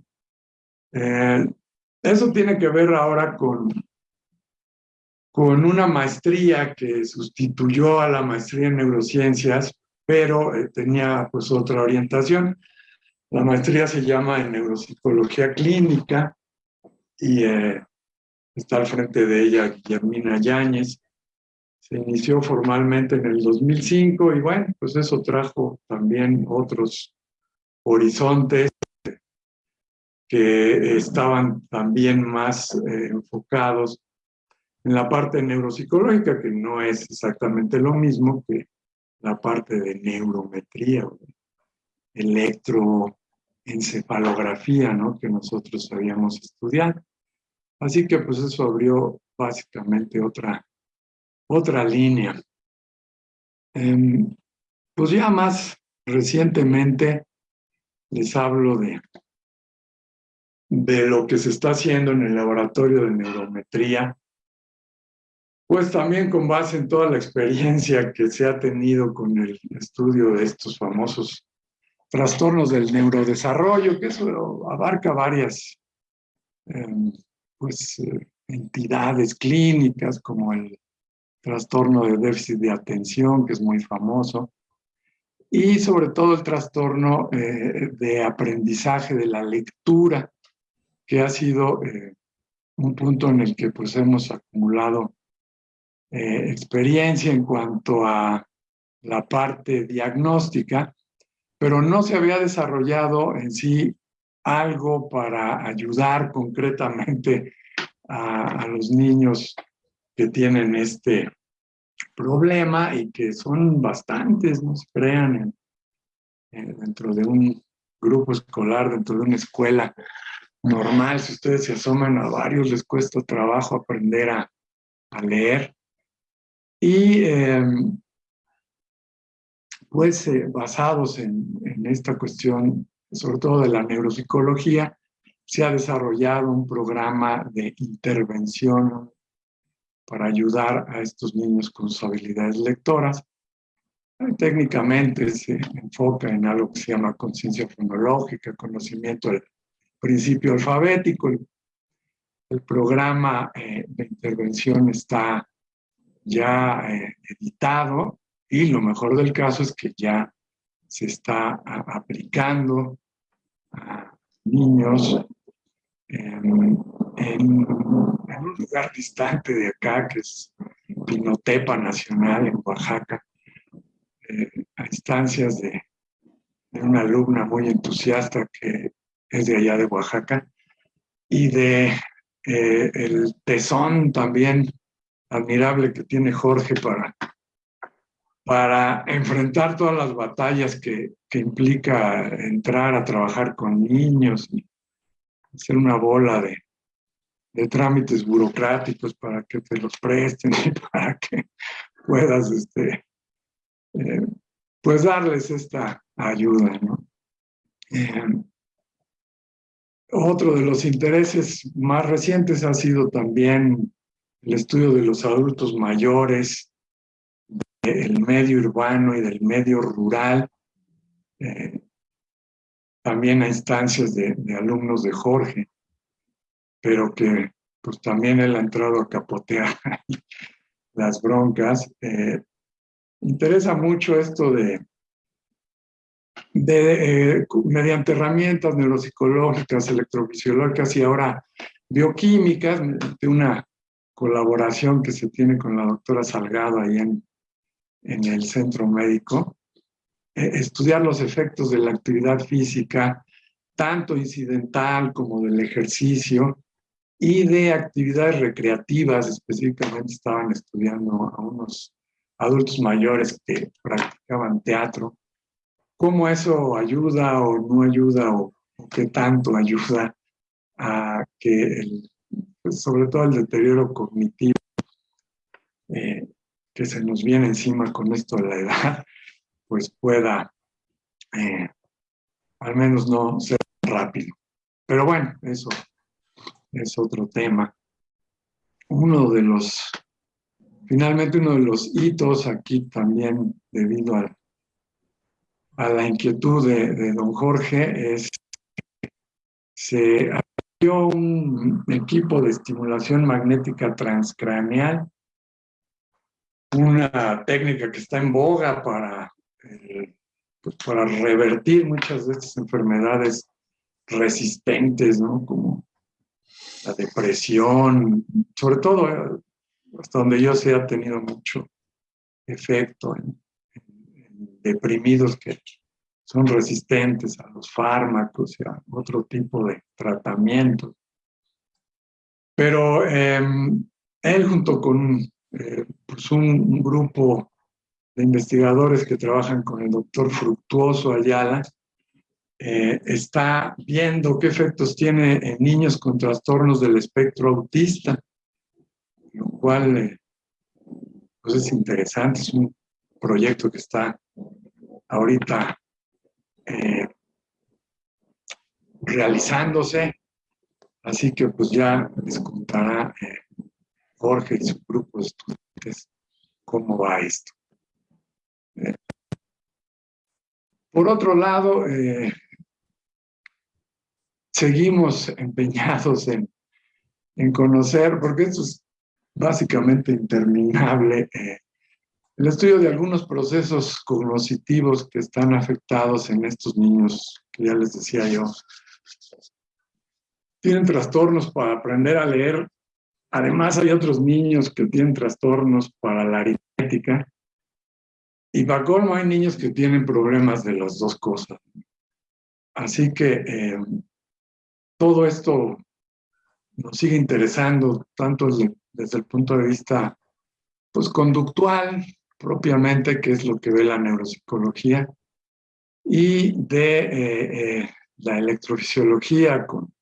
eso tiene que ver ahora con, con una maestría que sustituyó a la maestría en neurociencias, pero eh, tenía pues otra orientación. La maestría se llama en neuropsicología clínica y eh, está al frente de ella Guillermina Yáñez. Se inició formalmente en el 2005 y bueno, pues eso trajo también otros horizontes que estaban también más eh, enfocados en la parte neuropsicológica, que no es exactamente lo mismo que la parte de neurometría, electroencefalografía, ¿no? que nosotros habíamos estudiado. Así que pues eso abrió básicamente otra, otra línea. Em, pues ya más recientemente les hablo de, de lo que se está haciendo en el laboratorio de neurometría pues también con base en toda la experiencia que se ha tenido con el estudio de estos famosos trastornos del neurodesarrollo, que eso abarca varias em, pues, eh, entidades clínicas, como el trastorno de déficit de atención, que es muy famoso, y sobre todo el trastorno eh, de aprendizaje de la lectura, que ha sido eh, un punto en el que pues, hemos acumulado experiencia en cuanto a la parte diagnóstica, pero no se había desarrollado en sí algo para ayudar concretamente a, los niños que tienen este problema y que son bastantes, no se crean, dentro de un grupo escolar, dentro de una escuela normal, si ustedes se asoman a varios, les cuesta trabajo aprender a, a leer. Y em, pues eh, basados en, esta cuestión, sobre todo de la neuropsicología, se ha desarrollado un programa de intervención para ayudar a estos niños con sus habilidades lectoras. Técnicamente se enfoca en algo que se llama conciencia fonológica, conocimiento del principio alfabético. El, programa eh, de intervención está ya eh, editado y lo mejor del caso es que ya se está aplicando a niños en, un lugar distante de acá, que es Pinotepa Nacional en Oaxaca, eh, a instancias de, una alumna muy entusiasta que es de allá de Oaxaca, y de eh, el tesón también admirable que tiene Jorge para, para enfrentar todas las batallas que, que implica entrar a trabajar con niños y hacer una bola de, de trámites burocráticos para que te los presten y para que puedas este, eh, pues darles esta ayuda. Eh, otro de los intereses más recientes ha sido también el estudio de los adultos mayores, del medio urbano y del medio rural, eh, también a instancias de, alumnos de Jorge, pero que pues también él ha entrado a capotear las broncas. Eh, interesa mucho esto de, de, eh, mediante herramientas neuropsicológicas, electrofisiológicas y ahora bioquímicas, de una colaboración que se tiene con la doctora Salgado ahí en, en el centro médico, eh, estudiar los efectos de la actividad física, tanto incidental como del ejercicio, y de actividades recreativas, específicamente estaban estudiando a unos adultos mayores que practicaban teatro, cómo eso ayuda o no ayuda o, qué tanto ayuda a que, el, pues, sobre todo el deterioro cognitivo eh, que se nos viene encima con esto de la edad, pues pueda eh, al menos no ser rápido. Pero bueno, eso es otro tema. Uno de los, finalmente uno de los hitos aquí también debido a, la inquietud de, don Jorge es se abrió un equipo de estimulación magnética transcraneal, una técnica que está en boga para, eh, pues para revertir muchas de estas enfermedades resistentes, ¿no? Como la depresión, sobre todo eh, hasta donde yo sé ha tenido mucho efecto en, deprimidos que son resistentes a los fármacos y a otro tipo de tratamientos. Pero em, él junto con eh, pues un, grupo de investigadores que trabajan con el doctor Fructuoso Ayala, eh, está viendo qué efectos tiene en niños con trastornos del espectro autista, lo cual eh, pues es interesante, es un proyecto que está ahorita realizándose, así que pues ya les contará Jorge y su grupo de estudiantes cómo va esto. por otro lado, seguimos empeñados en, en conocer, porque esto es básicamente interminable, eh, el estudio de algunos procesos cognitivos que están afectados en estos niños, que ya les decía yo, tienen trastornos para aprender a leer. Además, hay otros niños que tienen trastornos para la aritmética. Y para colmo, hay niños que tienen problemas de las dos cosas. Así que eh, todo esto nos sigue interesando, tanto desde, el punto de vista pues, conductual, propiamente, que es lo que ve la neuropsicología, y de eh, eh, la electrofisiología con,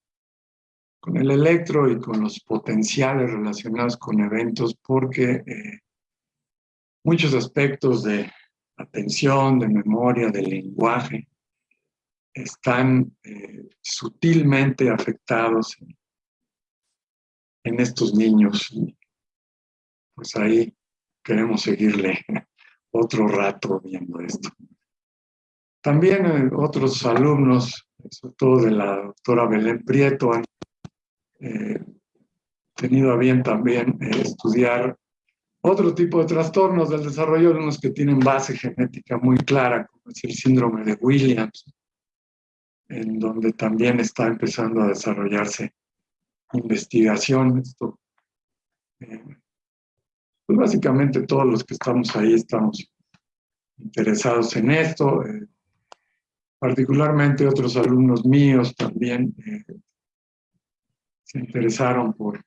con el electro y con los potenciales relacionados con eventos, porque eh, muchos aspectos de atención, de memoria, de lenguaje, están eh, sutilmente afectados en, estos niños. Pues ahí queremos seguirle otro rato viendo esto. También eh, otros alumnos, sobre todo de la doctora Belén Prieto, han eh, tenido a bien también estudiar otro tipo de trastornos del desarrollo de unos que tienen base genética muy clara, como es el síndrome de Williams, en donde también está empezando a desarrollarse investigación. Esto, eh, pues básicamente todos los que estamos ahí estamos interesados en esto. Eh, particularmente otros alumnos míos también eh, se interesaron por,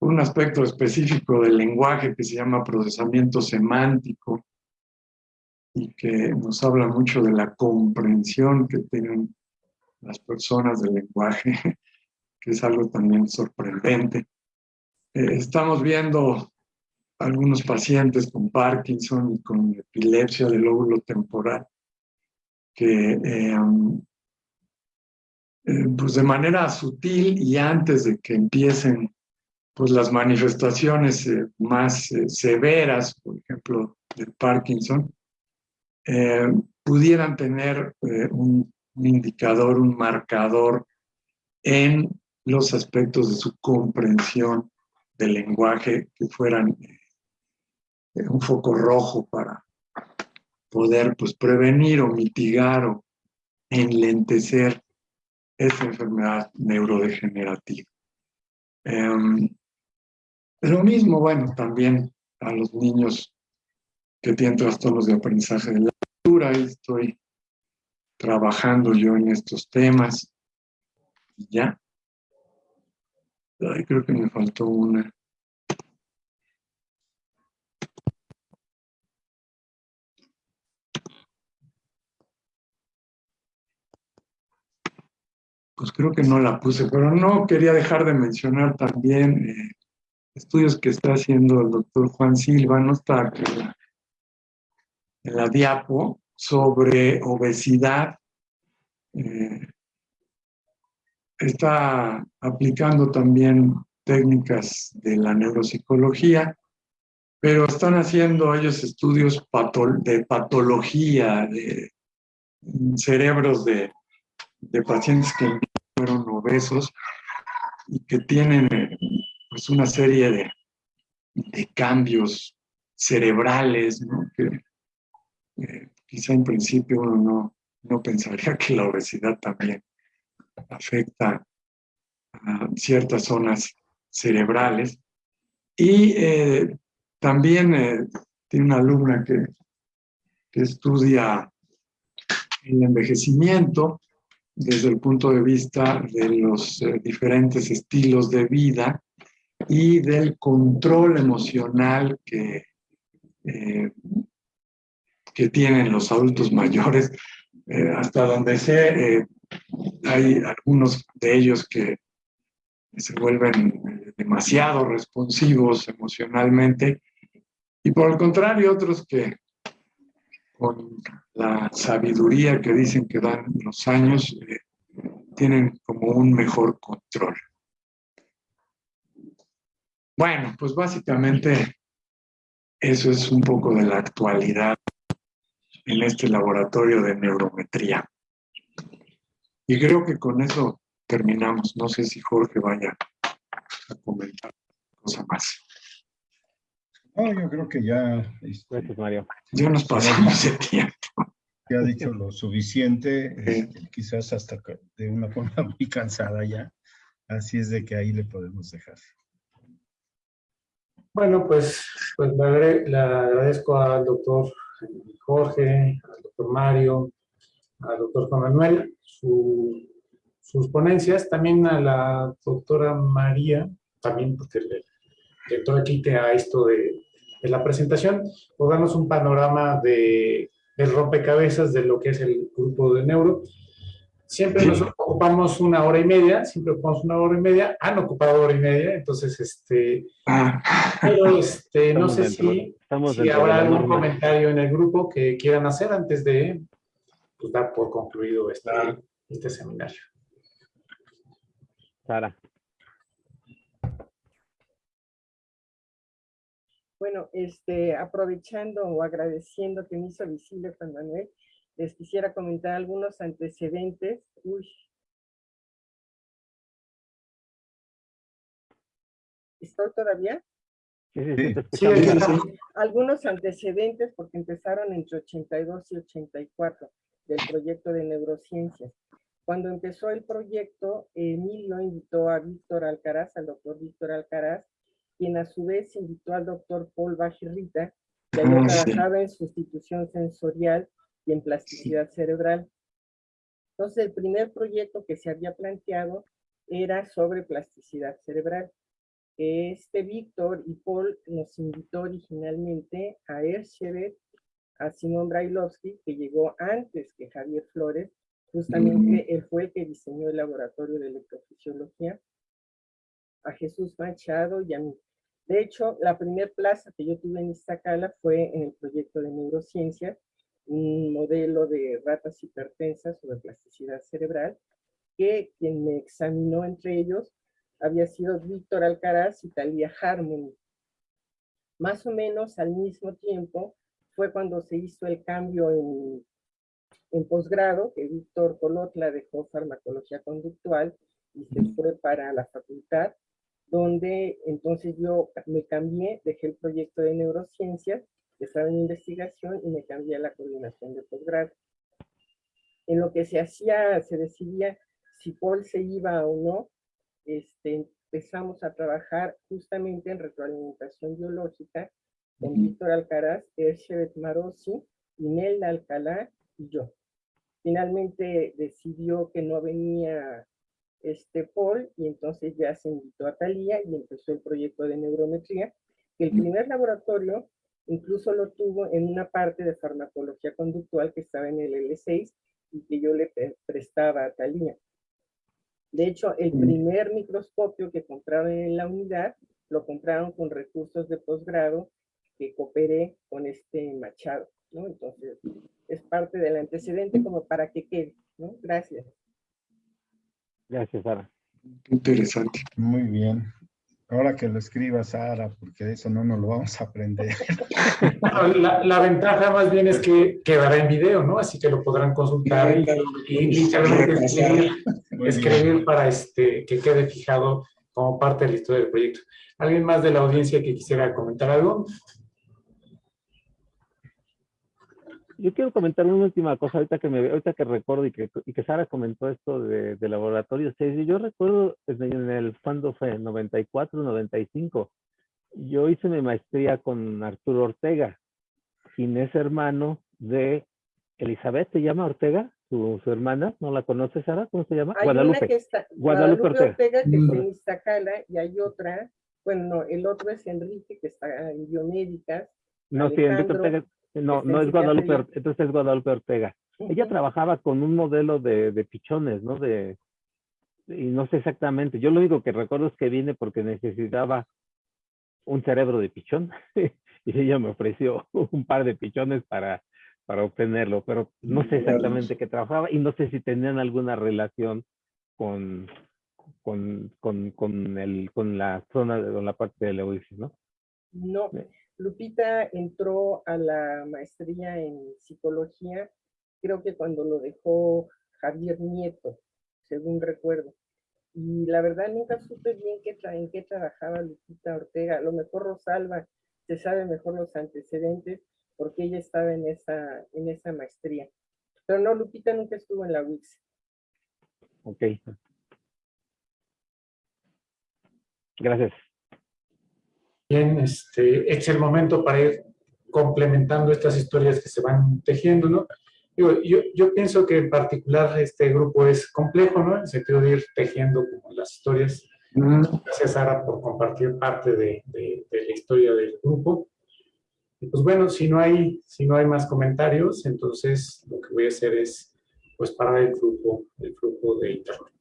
un aspecto específico del lenguaje que se llama procesamiento semántico y que nos habla mucho de la comprensión que tienen las personas del lenguaje, que es algo también sorprendente. Eh, estamos viendo algunos pacientes con Parkinson y con epilepsia del lóbulo temporal que eh, eh, pues de manera sutil y antes de que empiecen pues las manifestaciones más severas, por ejemplo, del Parkinson, eh, pudieran tener eh, un, indicador, un marcador en los aspectos de su comprensión del lenguaje que fueran eh, un foco rojo para poder pues prevenir o mitigar o enlentecer esa enfermedad neurodegenerativa. Em, lo mismo, bueno, también a los niños que tienen trastornos de aprendizaje de la lectura, estoy trabajando yo en estos temas. Y ya. Creo que me faltó una. Pues creo que no la puse, pero no quería dejar de mencionar también eh, estudios que está haciendo el doctor Juan Silva, no está aquí en la diapo, sobre obesidad. Eh, está aplicando también técnicas de la neuropsicología, pero están haciendo ellos estudios de patología de cerebros de, pacientes que fueron obesos y que tienen pues una serie de, de cambios cerebrales, ¿no? que eh, quizá en principio uno no, no pensaría que la obesidad también afecta a ciertas zonas cerebrales. Y eh, también eh, tiene una alumna que, que estudia el envejecimiento desde el punto de vista de los diferentes estilos de vida y del control emocional que que tienen los adultos mayores. Eh, hasta donde sé, eh, hay algunos de ellos que se vuelven eh, demasiado responsivos emocionalmente y por el contrario otros que con la sabiduría que dicen que dan los años tienen como un mejor control. Bueno, pues básicamente eso es un poco de la actualidad en este laboratorio de neurometría. Y creo que con eso terminamos. No sé si Jorge vaya a comentar cosa más. No, yo creo que ya... Este, Gracias, Mario. Ya nos pasamos de tiempo. Ya ha dicho lo suficiente, este, quizás hasta de una forma muy cansada ya. Así es de que ahí le podemos dejar. Bueno, pues, pues le agradezco al doctor Jorge, al doctor Mario, al doctor Juan Manuel, sus ponencias, también a la doctora María, también porque le, le todo quite a esto de, la presentación, por darnos un panorama de, del rompecabezas de lo que es el grupo de neuro. Siempre nos ocupamos una hora y media, siempre ocupamos una hora y media, han ocupado hora y media, entonces, este, ah. pero este, no sé si, si habrá algún comentario en el grupo que quieran hacer antes de pues, dar por concluido este, este seminario. Sara. Bueno, este, aprovechando o agradeciendo que me hizo visible Juan Manuel, les quisiera comentar algunos antecedentes. Uy. ¿Estoy todavía? Sí, sí, sí, Algunos antecedentes porque empezaron entre 82 y 84 del proyecto de neurociencias. Cuando empezó el proyecto, Emilio invitó a Víctor Alcaraz, al doctor Víctor Alcaraz, quien a su vez invitó al doctor Paul Bajirrita, que había ah, trabajado en sustitución sensorial y en plasticidad cerebral. Entonces, el primer proyecto que se había planteado era sobre plasticidad cerebral. Este Víctor y Paul nos invitó originalmente a Erchevet, a Simón Brailovsky, que llegó antes que Javier Flores, justamente él fue el que diseñó el laboratorio de electrofisiología, a Jesús Machado y a mí. De hecho, la primera plaza que yo tuve en Iztacala fue en el proyecto de neurociencias, un modelo de ratas hipertensas sobre plasticidad cerebral, que quien me examinó entre ellos había sido Víctor Alcaraz y Talia Harmony. Más o menos al mismo tiempo fue cuando se hizo el cambio en, en posgrado, que Víctor Colotla dejó farmacología conductual y se fue para la facultad, donde entonces yo me cambié, dejé el proyecto de neurociencias que estaba en investigación, y me cambié a la coordinación de posgrado. En lo que se hacía, se decidía si Paul se iba o no, este, empezamos a trabajar justamente en retroalimentación biológica con Víctor Alcaraz, Erchebet Marosi, Inelda Alcalá y yo. Finalmente decidió que no venía este Paul y entonces ya se invitó a Talía y empezó el proyecto de neurometría, el primer laboratorio incluso lo tuvo en una parte de farmacología conductual que estaba en el L6 y que yo le prestaba a Talía. De hecho, el primer microscopio que compraron en la unidad lo compraron con recursos de posgrado que cooperé con este Machado, ¿no? Entonces, es parte del antecedente como para que quede, ¿no? Gracias. Gracias, Sara. Interesante. Muy bien. Ahora que lo escriba Sara, porque de eso no nos lo vamos a aprender. La, la ventaja más bien es que quedará en video, ¿no? Así que lo podrán consultar y, y literalmente escribir, escribir para este, que quede fijado como parte de la historia del proyecto. ¿Alguien más de la audiencia que quisiera comentar algo? Yo quiero comentar una última cosa ahorita que me ahorita que recuerdo y que, y que Sara comentó esto de, de laboratorio 6. Yo recuerdo en el, en el cuando fue 94, 95. Yo hice mi maestría con Arturo Ortega, quien es hermano de Elizabeth, ¿se llama Ortega? Su, su hermana, ¿no la conoces, Sara? ¿Cómo se llama? Hay Guadalupe. una que está, Guadalupe Guadalupe Ortega. Ortega, que está Mm. en Iztacala, y hay otra, bueno, no, el otro es Enrique, que está en biomédicas. No, sí, Enrique Alejandro, Ortega. No, está no es Guadalupe, psiquiatría. Or- entonces es Guadalupe Ortega. Ella trabajaba con un modelo de, de pichones, ¿no? De, y no sé exactamente. Yo lo único que recuerdo es que vine porque necesitaba un cerebro de pichón y ella me ofreció un par de pichones para, para obtenerlo, pero no sé exactamente qué trabajaba y no sé si tenían alguna relación con, con, con, con, el, con la zona, de, con la parte de UIF, ¿no? No. Lupita entró a la maestría en psicología, creo que cuando lo dejó Javier Nieto, según recuerdo. Y la verdad nunca supe bien qué en qué trabajaba Lupita Ortega. A lo mejor Rosalba se sabe mejor los antecedentes porque ella estaba en esa, en esa maestría. Pero no, Lupita nunca estuvo en la UIX. Ok. Gracias. Bien, este, es el momento para ir complementando estas historias que se van tejiendo, ¿no? Digo, yo, yo pienso que en particular este grupo es complejo, ¿no? En el sentido de ir tejiendo como las historias. Mm, Gracias, Sara, por compartir parte de, de- de la historia del grupo. Y pues bueno, si no, hay, si no hay más comentarios, entonces lo que voy a hacer es pues parar el flujo, el flujo de internet.